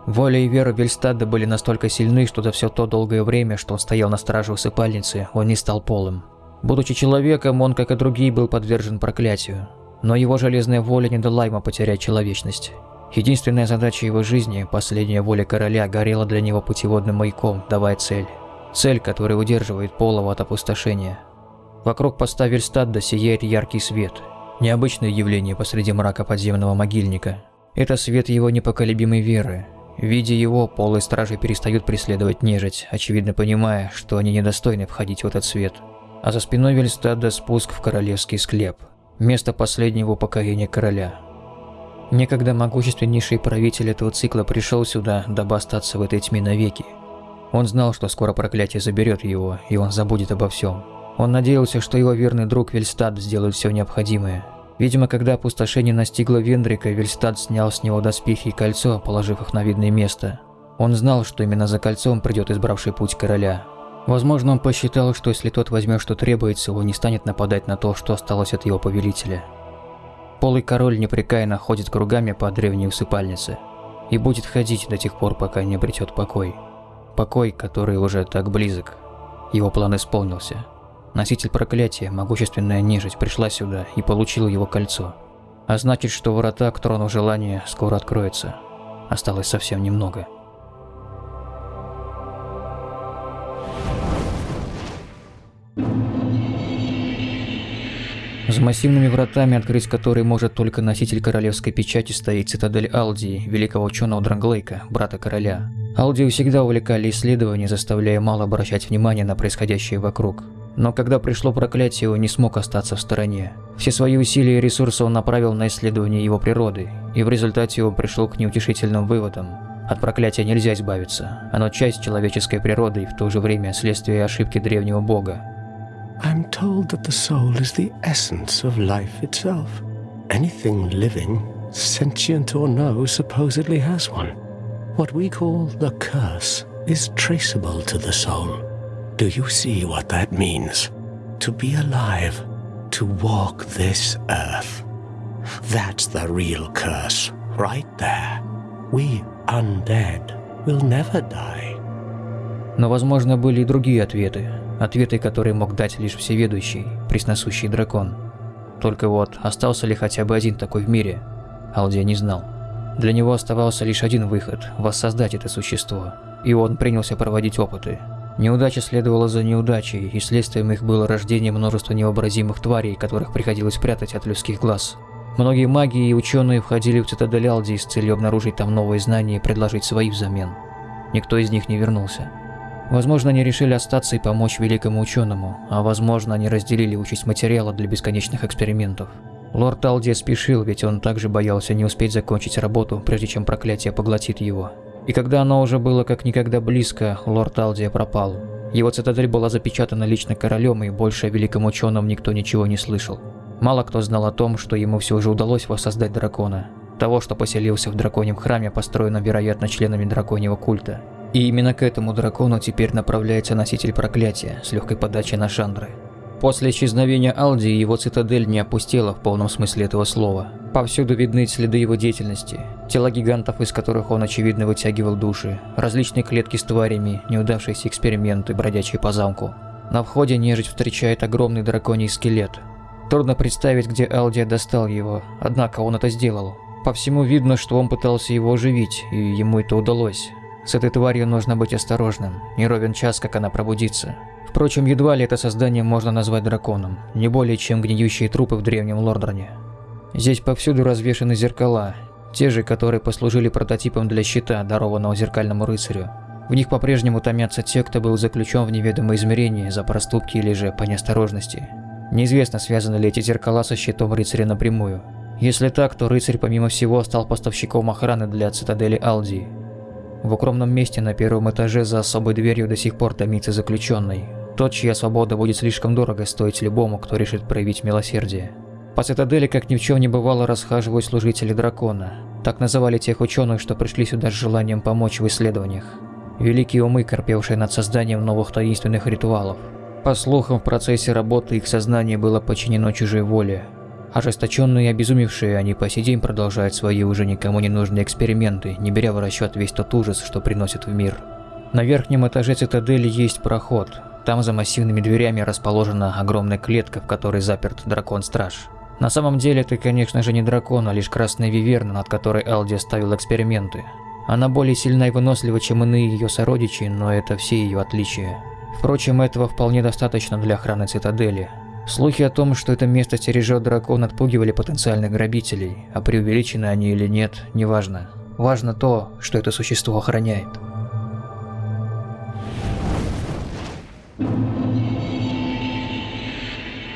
S1: Воля и вера Вельстада были настолько сильны, что за все то долгое время, что он стоял на страже усыпальницы, он не стал полым. Будучи человеком, он, как и другие, был подвержен проклятию. Но его железная воля не дала ему потерять человечность. Единственная задача его жизни, последняя воля короля, горела для него путеводным маяком, давая цель. Цель, которая удерживает Полова от опустошения. Вокруг поста Вельстадда сияет яркий свет. Необычное явление посреди мрака подземного могильника. Это свет его непоколебимой веры. Видя его, полые стражи перестают преследовать нежить, очевидно понимая, что они недостойны входить в этот свет. А за спиной Вельстадда спуск в королевский склеп. Место последнего упокоения короля. Некогда могущественнейший правитель этого цикла пришел сюда, дабы остаться в этой тьме навеки. Он знал, что скоро проклятие заберет его, и он забудет обо всем. Он надеялся, что его верный друг Вельстад сделает все необходимое. Видимо, когда опустошение настигло Вендрика, Вельстад снял с него доспехи и кольцо, положив их на видное место. Он знал, что именно за кольцом придет избравший путь короля. Возможно, он посчитал, что если тот возьмет, что требуется, он не станет нападать на то, что осталось от его повелителя. Полый король непрекаянно ходит кругами по древней усыпальнице и будет ходить до тех пор, пока не обретет покой. Покой, который уже так близок. Его план исполнился. Носитель проклятия, могущественная нежить, пришла сюда и получила его кольцо. А значит, что врата к трону желания скоро откроются. Осталось совсем немного. За массивными вратами, открыть которые может только носитель королевской печати, стоит цитадель Алдии, великого ученого Дранглейка, брата короля. Алдию всегда увлекали исследования, заставляя мало обращать внимание на происходящее вокруг. Но когда пришло проклятие, он не смог остаться в стороне. Все свои усилия и ресурсы он направил на исследование его природы, и в результате он пришел к неутешительным выводам. От проклятия нельзя избавиться. Оно часть человеческой природы и в то же время следствие ошибки древнего бога.
S6: I'm told that the soul is the essence of life itself. Anything living, sentient or no, supposedly has one. What we call the curse is traceable to the soul. Do you see what that means? To be alive, to walk this earth. That's the real curse, right there. We undead will never die.
S1: Но, возможно, были и другие ответы. Ответы, которые мог дать лишь всеведущий, пресносущий дракон. Только вот, остался ли хотя бы один такой в мире, Алдия не знал. Для него оставался лишь один выход – воссоздать это существо. И он принялся проводить опыты. Неудача следовала за неудачей, и следствием их было рождение множества невообразимых тварей, которых приходилось прятать от людских глаз. Многие маги и ученые входили в цитадель Алдии с целью обнаружить там новые знания и предложить свои взамен. Никто из них не вернулся. Возможно, они решили остаться и помочь великому ученому, а возможно, они разделили участь материала для бесконечных экспериментов. Лорд Алдия спешил, ведь он также боялся не успеть закончить работу, прежде чем проклятие поглотит его. И когда оно уже было как никогда близко, лорд Алдия пропал. Его цитадель была запечатана лично королем, и больше о великом ученом никто ничего не слышал. Мало кто знал о том, что ему все же удалось воссоздать дракона. Того, что поселился в драконьем храме, построенном, вероятно, членами драконьего культа. И именно к этому дракону теперь направляется носитель проклятия с легкой подачей на Шандры. После исчезновения Алди его цитадель не опустела в полном смысле этого слова. Повсюду видны следы его деятельности. Тела гигантов, из которых он очевидно вытягивал души, различные клетки с тварями, неудавшиеся эксперименты, бродячие по замку. На входе нежить встречает огромный драконий скелет. Трудно представить, где Алдия достал его, однако он это сделал. По всему видно, что он пытался его оживить, и ему это удалось. С этой тварью нужно быть осторожным, не ровен час, как она пробудится. Впрочем, едва ли это создание можно назвать драконом, не более чем гниющие трупы в древнем Лордроне. Здесь повсюду развешаны зеркала, те же, которые послужили прототипом для щита, дарованного зеркальному рыцарю. В них по-прежнему томятся те, кто был заключен в неведомое измерение за проступки или же по неосторожности. Неизвестно, связаны ли эти зеркала со щитом рыцаря напрямую. Если так, то рыцарь помимо всего стал поставщиком охраны для цитадели Алдии. В укромном месте на первом этаже за особой дверью до сих пор томится заключенный. Тот, чья свобода будет слишком дорого стоить любому, кто решит проявить милосердие. По цитадели, как ни в чем не бывало, расхаживают служители дракона. Так называли тех ученых, что пришли сюда с желанием помочь в исследованиях. Великие умы, корпевшие над созданием новых таинственных ритуалов. По слухам, в процессе работы их сознание было подчинено чужой воле, Ожесточенные и обезумевшие, они по сей день продолжают свои уже никому не нужные эксперименты, не беря в расчет весь тот ужас, что приносят в мир. На верхнем этаже цитадели есть проход. Там за массивными дверями расположена огромная клетка, в которой заперт дракон-страж. На самом деле это, конечно же, не дракон, а лишь красная виверна, над которой Алди ставил эксперименты. Она более сильна и вынослива, чем иные ее сородичи, но это все ее отличия. Впрочем, этого вполне достаточно для охраны цитадели. Слухи о том, что это место стережет дракон, отпугивали потенциальных грабителей, а преувеличены они или нет, неважно. Важно то, что это существо охраняет.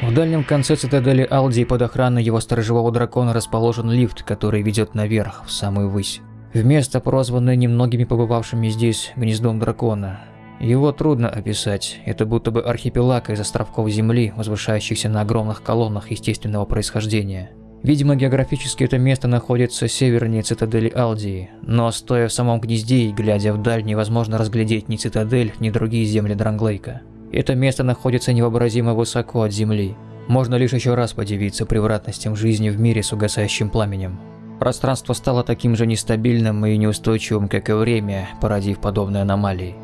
S1: В дальнем конце цитадели Алди под охраной его сторожевого дракона расположен лифт, который ведет наверх, в самую высь. В место, прозванное немногими побывавшими здесь гнездом дракона. Его трудно описать, это будто бы архипелаг из островков Земли, возвышающихся на огромных колоннах естественного происхождения. Видимо, географически это место находится севернее цитадели Алдии, но стоя в самом гнезде и глядя вдаль, невозможно разглядеть ни цитадель, ни другие земли Дранглейка. Это место находится невообразимо высоко от Земли. Можно лишь еще раз подивиться превратностям жизни в мире с угасающим пламенем. Пространство стало таким же нестабильным и неустойчивым, как и время, породив подобные аномалии.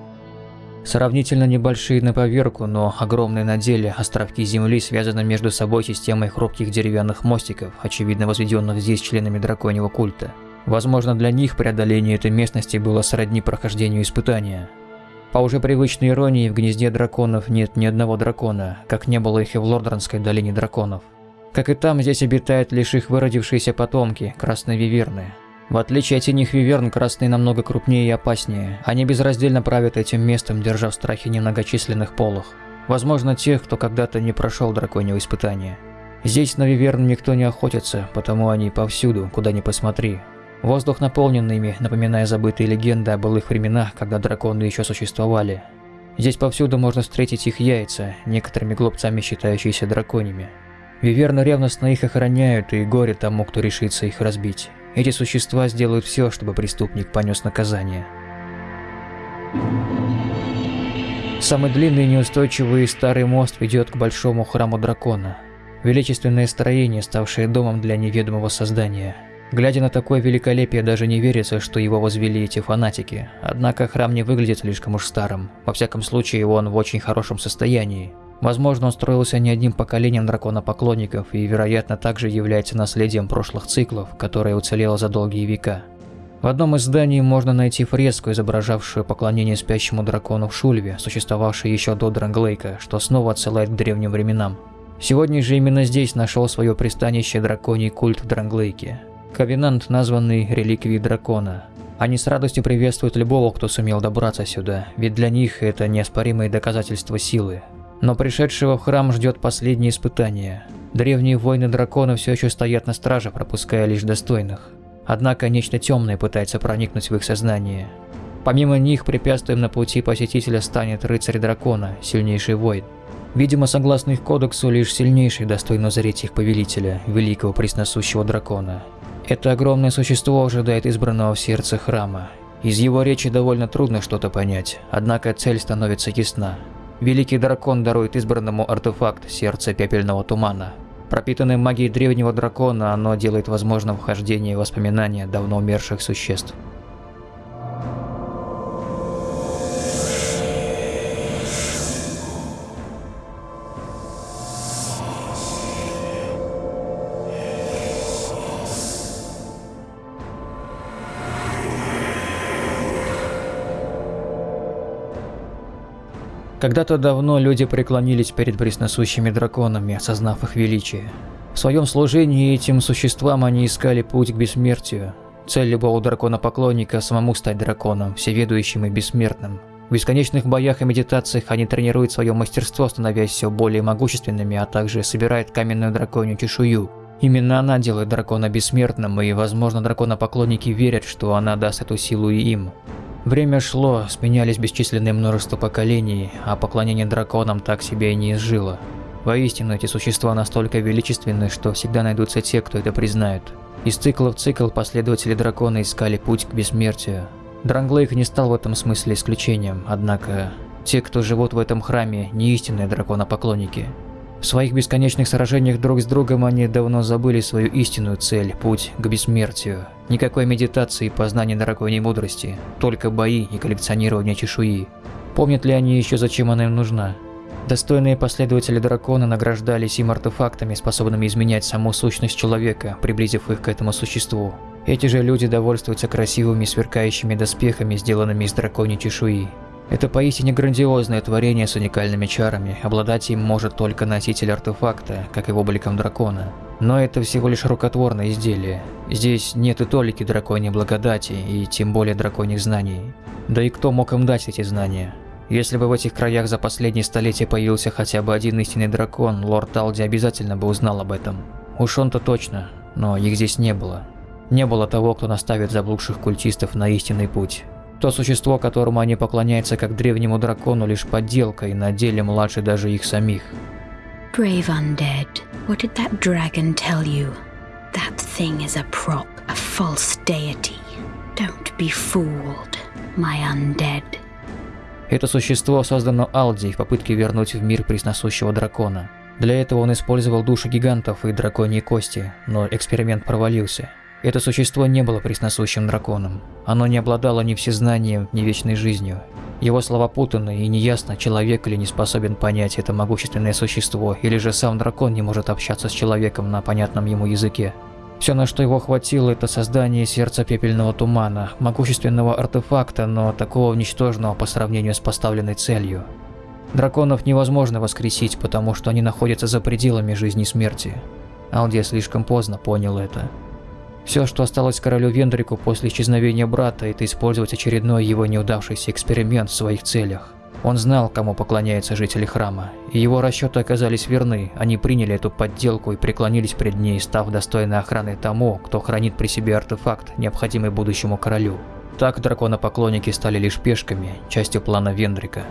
S1: Сравнительно небольшие на поверку, но огромные на деле островки Земли связаны между собой системой хрупких деревянных мостиков, очевидно возведенных здесь членами драконьего культа. Возможно, для них преодоление этой местности было сродни прохождению испытания. По уже привычной иронии, в гнезде драконов нет ни одного дракона, как не было их и в Лордранской долине драконов. Как и там, здесь обитают лишь их выродившиеся потомки, красные виверны, в отличие от синих виверн, красные намного крупнее и опаснее. Они безраздельно правят этим местом, держа в страхе немногочисленных полох. Возможно, тех, кто когда-то не прошел драконьего испытания. Здесь на виверн никто не охотится, потому они повсюду, куда ни посмотри. Воздух наполнен ими, напоминая забытые легенды о былых временах, когда драконы еще существовали. Здесь повсюду можно встретить их яйца, некоторыми глупцами считающиеся драконьями. Виверны ревностно их охраняют, и горе тому, кто решится их разбить. Эти существа сделают все, чтобы преступник понес наказание. Самый длинный и неустойчивый старый мост ведет к большому храму дракона. Величественное строение, ставшее домом для неведомого создания. Глядя на такое великолепие, даже не верится, что его возвели эти фанатики. Однако храм не выглядит слишком уж старым. Во всяком случае, он в очень хорошем состоянии. Возможно, он строился не одним поколением драконопоклонников и, вероятно, также является наследием прошлых циклов, которое уцелело за долгие века. В одном из зданий можно найти фреску, изображавшую поклонение спящему дракону в Шульве, существовавшей еще до Дранглейка, что снова отсылает к древним временам. Сегодня же именно здесь нашел свое пристанище драконий культ в Дранглейке. Ковенант, названный реликвией дракона. Они с радостью приветствуют любого, кто сумел добраться сюда, ведь для них это неоспоримые доказательства силы, но пришедшего в храм ждет последнее испытание. Древние воины дракона все еще стоят на страже, пропуская лишь достойных. Однако нечто темное пытается проникнуть в их сознание. Помимо них, препятствием на пути посетителя станет рыцарь дракона, сильнейший воин. Видимо, согласно их кодексу, лишь сильнейший достойно узреть их повелителя, великого пресносущего дракона. Это огромное существо ожидает избранного в сердце храма. Из его речи довольно трудно что-то понять, однако цель становится ясна. Великий дракон дарует избранному артефакт Сердце Пепельного Тумана. Пропитанное магией древнего дракона, оно делает возможным вхождение воспоминания давно умерших существ. Когда-то давно люди преклонились перед пресносущими драконами, осознав их величие. В своем служении этим существам они искали путь к бессмертию. Цель любого дракона-поклонника – самому стать драконом, всеведущим и бессмертным. В бесконечных боях и медитациях они тренируют свое мастерство, становясь все более могущественными, а также собирают каменную драконью чешую. Именно она делает дракона бессмертным, и, возможно, дракона-поклонники верят, что она даст эту силу и им. Время шло, сменялись бесчисленное множество поколений, а поклонение драконам так себя и не изжило. Воистину, эти существа настолько величественны, что всегда найдутся те, кто это признает. Из цикла в цикл последователи дракона искали путь к бессмертию. Дранглейк не стал в этом смысле исключением, однако те, кто живут в этом храме, не истинные драконопоклонники. В своих бесконечных сражениях друг с другом они давно забыли свою истинную цель – путь к бессмертию. Никакой медитации и познания драконьей мудрости, только бои и коллекционирование чешуи. Помнят ли они еще, зачем она им нужна? Достойные последователи дракона награждались им артефактами, способными изменять саму сущность человека, приблизив их к этому существу. Эти же люди довольствуются красивыми сверкающими доспехами, сделанными из драконьей чешуи. Это поистине грандиозное творение с уникальными чарами, обладать им может только носитель артефакта, как и обликом дракона. Но это всего лишь рукотворное изделие. Здесь нет и толики драконьей благодати, и тем более драконьих знаний. Да и кто мог им дать эти знания? Если бы в этих краях за последние столетия появился хотя бы один истинный дракон, лорд Талди обязательно бы узнал об этом. Уж он-то точно, но их здесь не было. Не было того, кто наставит заблудших культистов на истинный путь. То существо, которому они поклоняются как древнему дракону, лишь подделка и на деле младше даже их самих.
S9: Brave undead, what did that dragon tell you? That thing is a prop, a false deity. Don't be fooled, my undead.
S1: Это существо создано Алди в попытке вернуть в мир пресносущего дракона. Для этого он использовал души гигантов и драконьи кости, но эксперимент провалился. Это существо не было пресносущим драконом. Оно не обладало ни всезнанием, ни вечной жизнью. Его слова путаны и неясно, человек или не способен понять это могущественное существо, или же сам дракон не может общаться с человеком на понятном ему языке. Все, на что его хватило, это создание сердца пепельного тумана, могущественного артефакта, но такого ничтожного по сравнению с поставленной целью. Драконов невозможно воскресить, потому что они находятся за пределами жизни и смерти. Алдия слишком поздно понял это. Все, что осталось королю Вендрику после исчезновения брата, это использовать очередной его неудавшийся эксперимент в своих целях. Он знал, кому поклоняются жители храма, и его расчеты оказались верны, они приняли эту подделку и преклонились пред ней, став достойной охраной тому, кто хранит при себе артефакт, необходимый будущему королю. Так драконопоклонники стали лишь пешками, частью плана Вендрика.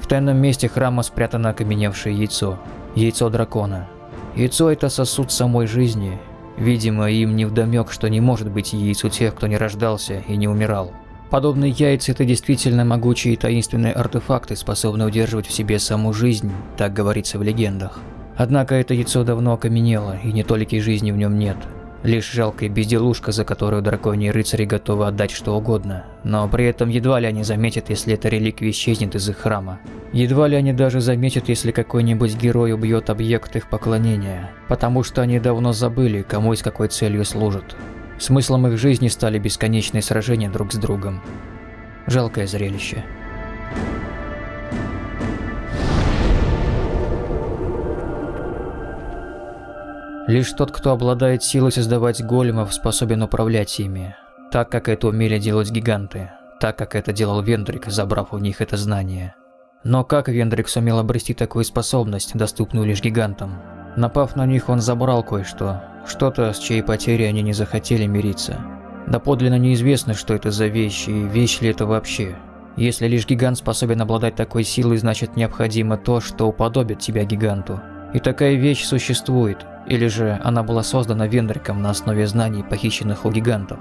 S1: В тайном месте храма спрятано окаменевшее яйцо. Яйцо дракона. Яйцо – это сосуд самой жизни, Видимо, им не вдомек, что не может быть яиц у тех, кто не рождался и не умирал. Подобные яйца – это действительно могучие и таинственные артефакты, способные удерживать в себе саму жизнь, так говорится в легендах. Однако это яйцо давно окаменело, и не толики жизни в нем нет. Лишь жалкая безделушка, за которую драконьи рыцари готовы отдать что угодно. Но при этом едва ли они заметят, если эта реликвия исчезнет из их храма. Едва ли они даже заметят, если какой-нибудь герой убьет объект их поклонения. Потому что они давно забыли, кому и с какой целью служат. Смыслом их жизни стали бесконечные сражения друг с другом. Жалкое зрелище. Лишь тот, кто обладает силой создавать големов, способен управлять ими, так как это умели делать гиганты, так как это делал Вендрик, забрав у них это знание. Но как Вендрик сумел обрести такую способность, доступную лишь гигантам? Напав на них, он забрал кое-что, что-то, с чьей потерей они не захотели мириться. Доподлинно неизвестно, что это за вещь, и вещь ли это вообще. Если лишь гигант способен обладать такой силой, значит необходимо то, что уподобит тебя гиганту. И такая вещь существует, или же она была создана Вендриком на основе знаний, похищенных у гигантов.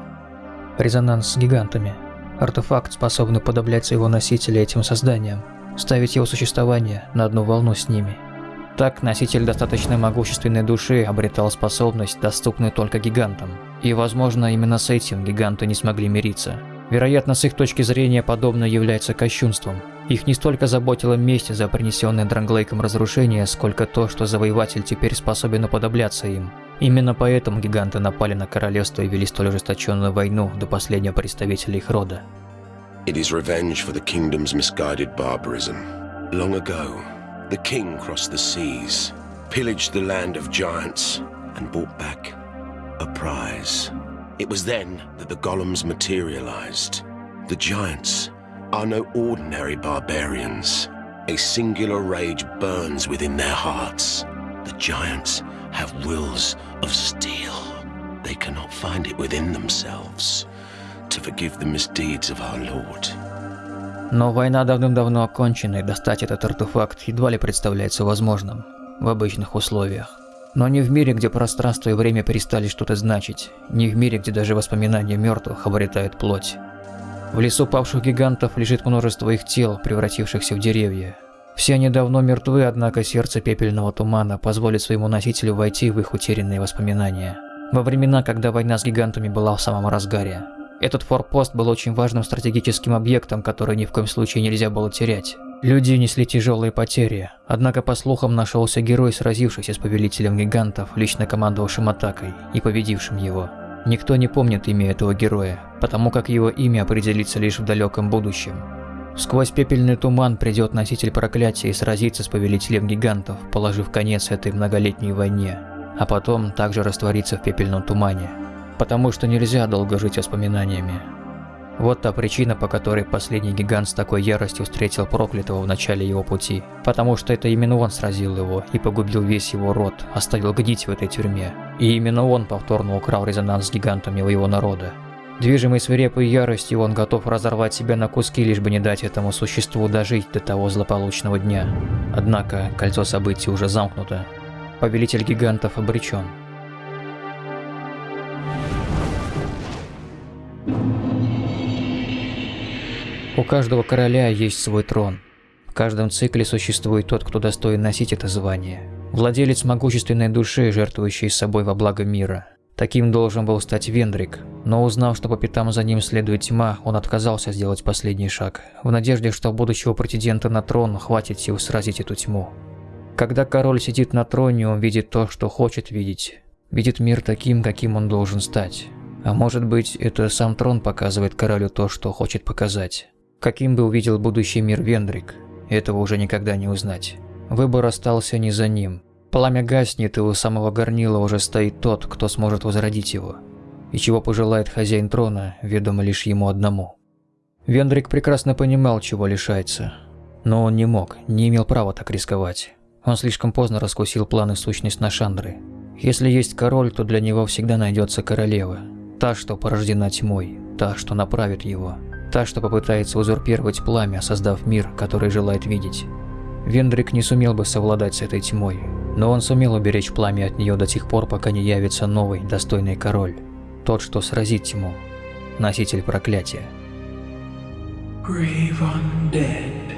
S1: Резонанс с гигантами. Артефакт, способный подоблять своего носителя этим созданиям, ставить его существование на одну волну с ними. Так носитель достаточно могущественной души обретал способность, доступную только гигантам. И, возможно, именно с этим гиганты не смогли мириться. Вероятно, с их точки зрения подобное является кощунством. Их не столько заботила месть за принесенное Дранглейком разрушение, сколько то, что завоеватель теперь способен уподобляться им. Именно поэтому гиганты напали на королевство и вели столь ожесточенную войну до последнего представителя их рода.
S11: It is revenge for the kingdom's misguided barbarism. Long ago, the king crossed the seas, pillaged the land of giants, and brought back a prize. It was then that the golems materialized. The giants are no ordinary barbarians. A singular rage burns within their hearts. The giants have wills of steel. They cannot find it within themselves to forgive the misdeeds of our Lord.
S1: Но война давным-давно окончена, и достать этот артефакт едва ли представляется возможным в обычных условиях. Но не в мире, где пространство и время перестали что-то значить, не в мире, где даже воспоминания мертвых обретают плоть. В лесу павших гигантов лежит множество их тел, превратившихся в деревья. Все они давно мертвы, однако сердце пепельного тумана позволит своему носителю войти в их утерянные воспоминания. Во времена, когда война с гигантами была в самом разгаре. Этот форпост был очень важным стратегическим объектом, который ни в коем случае нельзя было терять. Люди несли тяжелые потери, однако по слухам нашелся герой, сразившийся с повелителем гигантов, лично командовавшим атакой и победившим его. Никто не помнит имя этого героя, потому как его имя определится лишь в далеком будущем. Сквозь пепельный туман придет носитель проклятия и сразится с повелителем гигантов, положив конец этой многолетней войне, а потом также растворится в пепельном тумане. Потому что нельзя долго жить воспоминаниями. Вот та причина, по которой последний гигант с такой яростью встретил проклятого в начале его пути. Потому что это именно он сразил его и погубил весь его род, оставил гнить в этой тюрьме. И именно он повторно украл резонанс с гигантами у его народа. Движимый свирепой яростью, он готов разорвать себя на куски, лишь бы не дать этому существу дожить до того злополучного дня. Однако кольцо событий уже замкнуто. Повелитель гигантов обречен. У каждого короля есть свой трон. В каждом цикле существует тот, кто достоин носить это звание. Владелец могущественной души, жертвующий собой во благо мира. Таким должен был стать Вендрик, но узнав, что по пятам за ним следует тьма, он отказался сделать последний шаг, в надежде, что будущего претендента на трон хватит сил сразить эту тьму. Когда король сидит на троне, он видит то, что хочет видеть. Видит мир таким, каким он должен стать. А может быть, это сам трон показывает королю то, что хочет показать. Каким бы увидел будущий мир Вендрик, этого уже никогда не узнать. Выбор остался не за ним. Пламя гаснет, и у самого горнила уже стоит тот, кто сможет возродить его. И чего пожелает хозяин трона, ведомо лишь ему одному. Вендрик прекрасно понимал, чего лишается. Но он не мог, не имел права так рисковать. Он слишком поздно раскусил планы сущность Нашандры. Если есть король, то для него всегда найдется королева. Та, что порождена тьмой, та, что направит его. Та, что попытается узурпировать пламя, создав мир, который желает видеть. Вендрик не сумел бы совладать с этой тьмой, но он сумел уберечь пламя от нее до тех пор, пока не явится новый, достойный король. Тот, что сразит тьму. Носитель проклятия.
S12: Brave undead,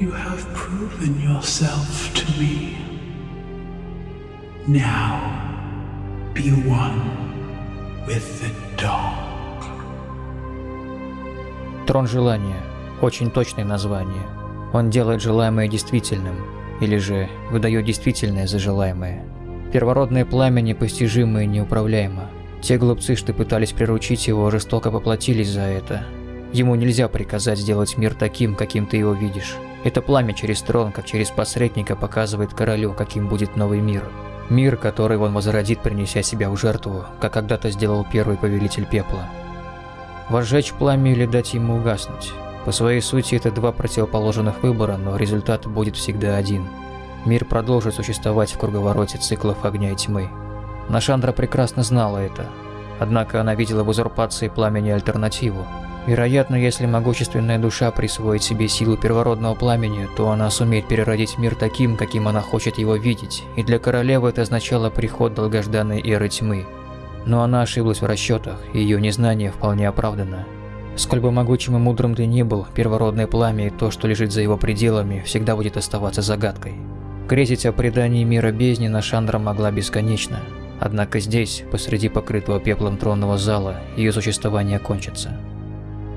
S12: you have proven yourself to me. Now, be one with the dark.
S1: Трон желания. Очень точное название. Он делает желаемое действительным, или же выдает действительное за желаемое. Первородное пламя непостижимо и неуправляемо. Те глупцы, что пытались приручить его, жестоко поплатились за это. Ему нельзя приказать сделать мир таким, каким ты его видишь. Это пламя через трон, как через посредника, показывает королю, каким будет новый мир. Мир, который он возродит, принеся себя в жертву, как когда-то сделал первый повелитель пепла. Возжечь пламя или дать ему угаснуть. По своей сути это два противоположных выбора, но результат будет всегда один. Мир продолжит существовать в круговороте циклов огня и тьмы. Нашандра прекрасно знала это. Однако она видела в узурпации пламени альтернативу. Вероятно, если могущественная душа присвоит себе силу первородного пламени, то она сумеет переродить мир таким, каким она хочет его видеть, и для королевы это означало приход долгожданной эры тьмы. Но она ошиблась в расчетах, и ее незнание вполне оправдано. Сколь бы могучим и мудрым ты ни был, первородное пламя и то, что лежит за его пределами, всегда будет оставаться загадкой. Грезить о предании мира бездни Нашандра могла бесконечно. Однако здесь, посреди покрытого пеплом тронного зала, ее существование кончится.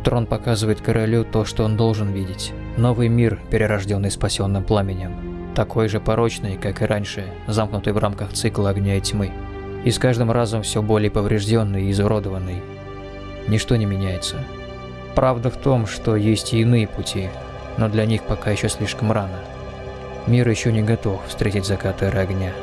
S1: Трон показывает королю то, что он должен видеть. Новый мир, перерожденный спасенным пламенем. Такой же порочный, как и раньше, замкнутый в рамках цикла огня и тьмы. И с каждым разом все более поврежденный и изуродованный. Ничто не меняется. Правда в том, что есть и иные пути, но для них пока еще слишком рано. Мир еще не готов встретить закат эры огня.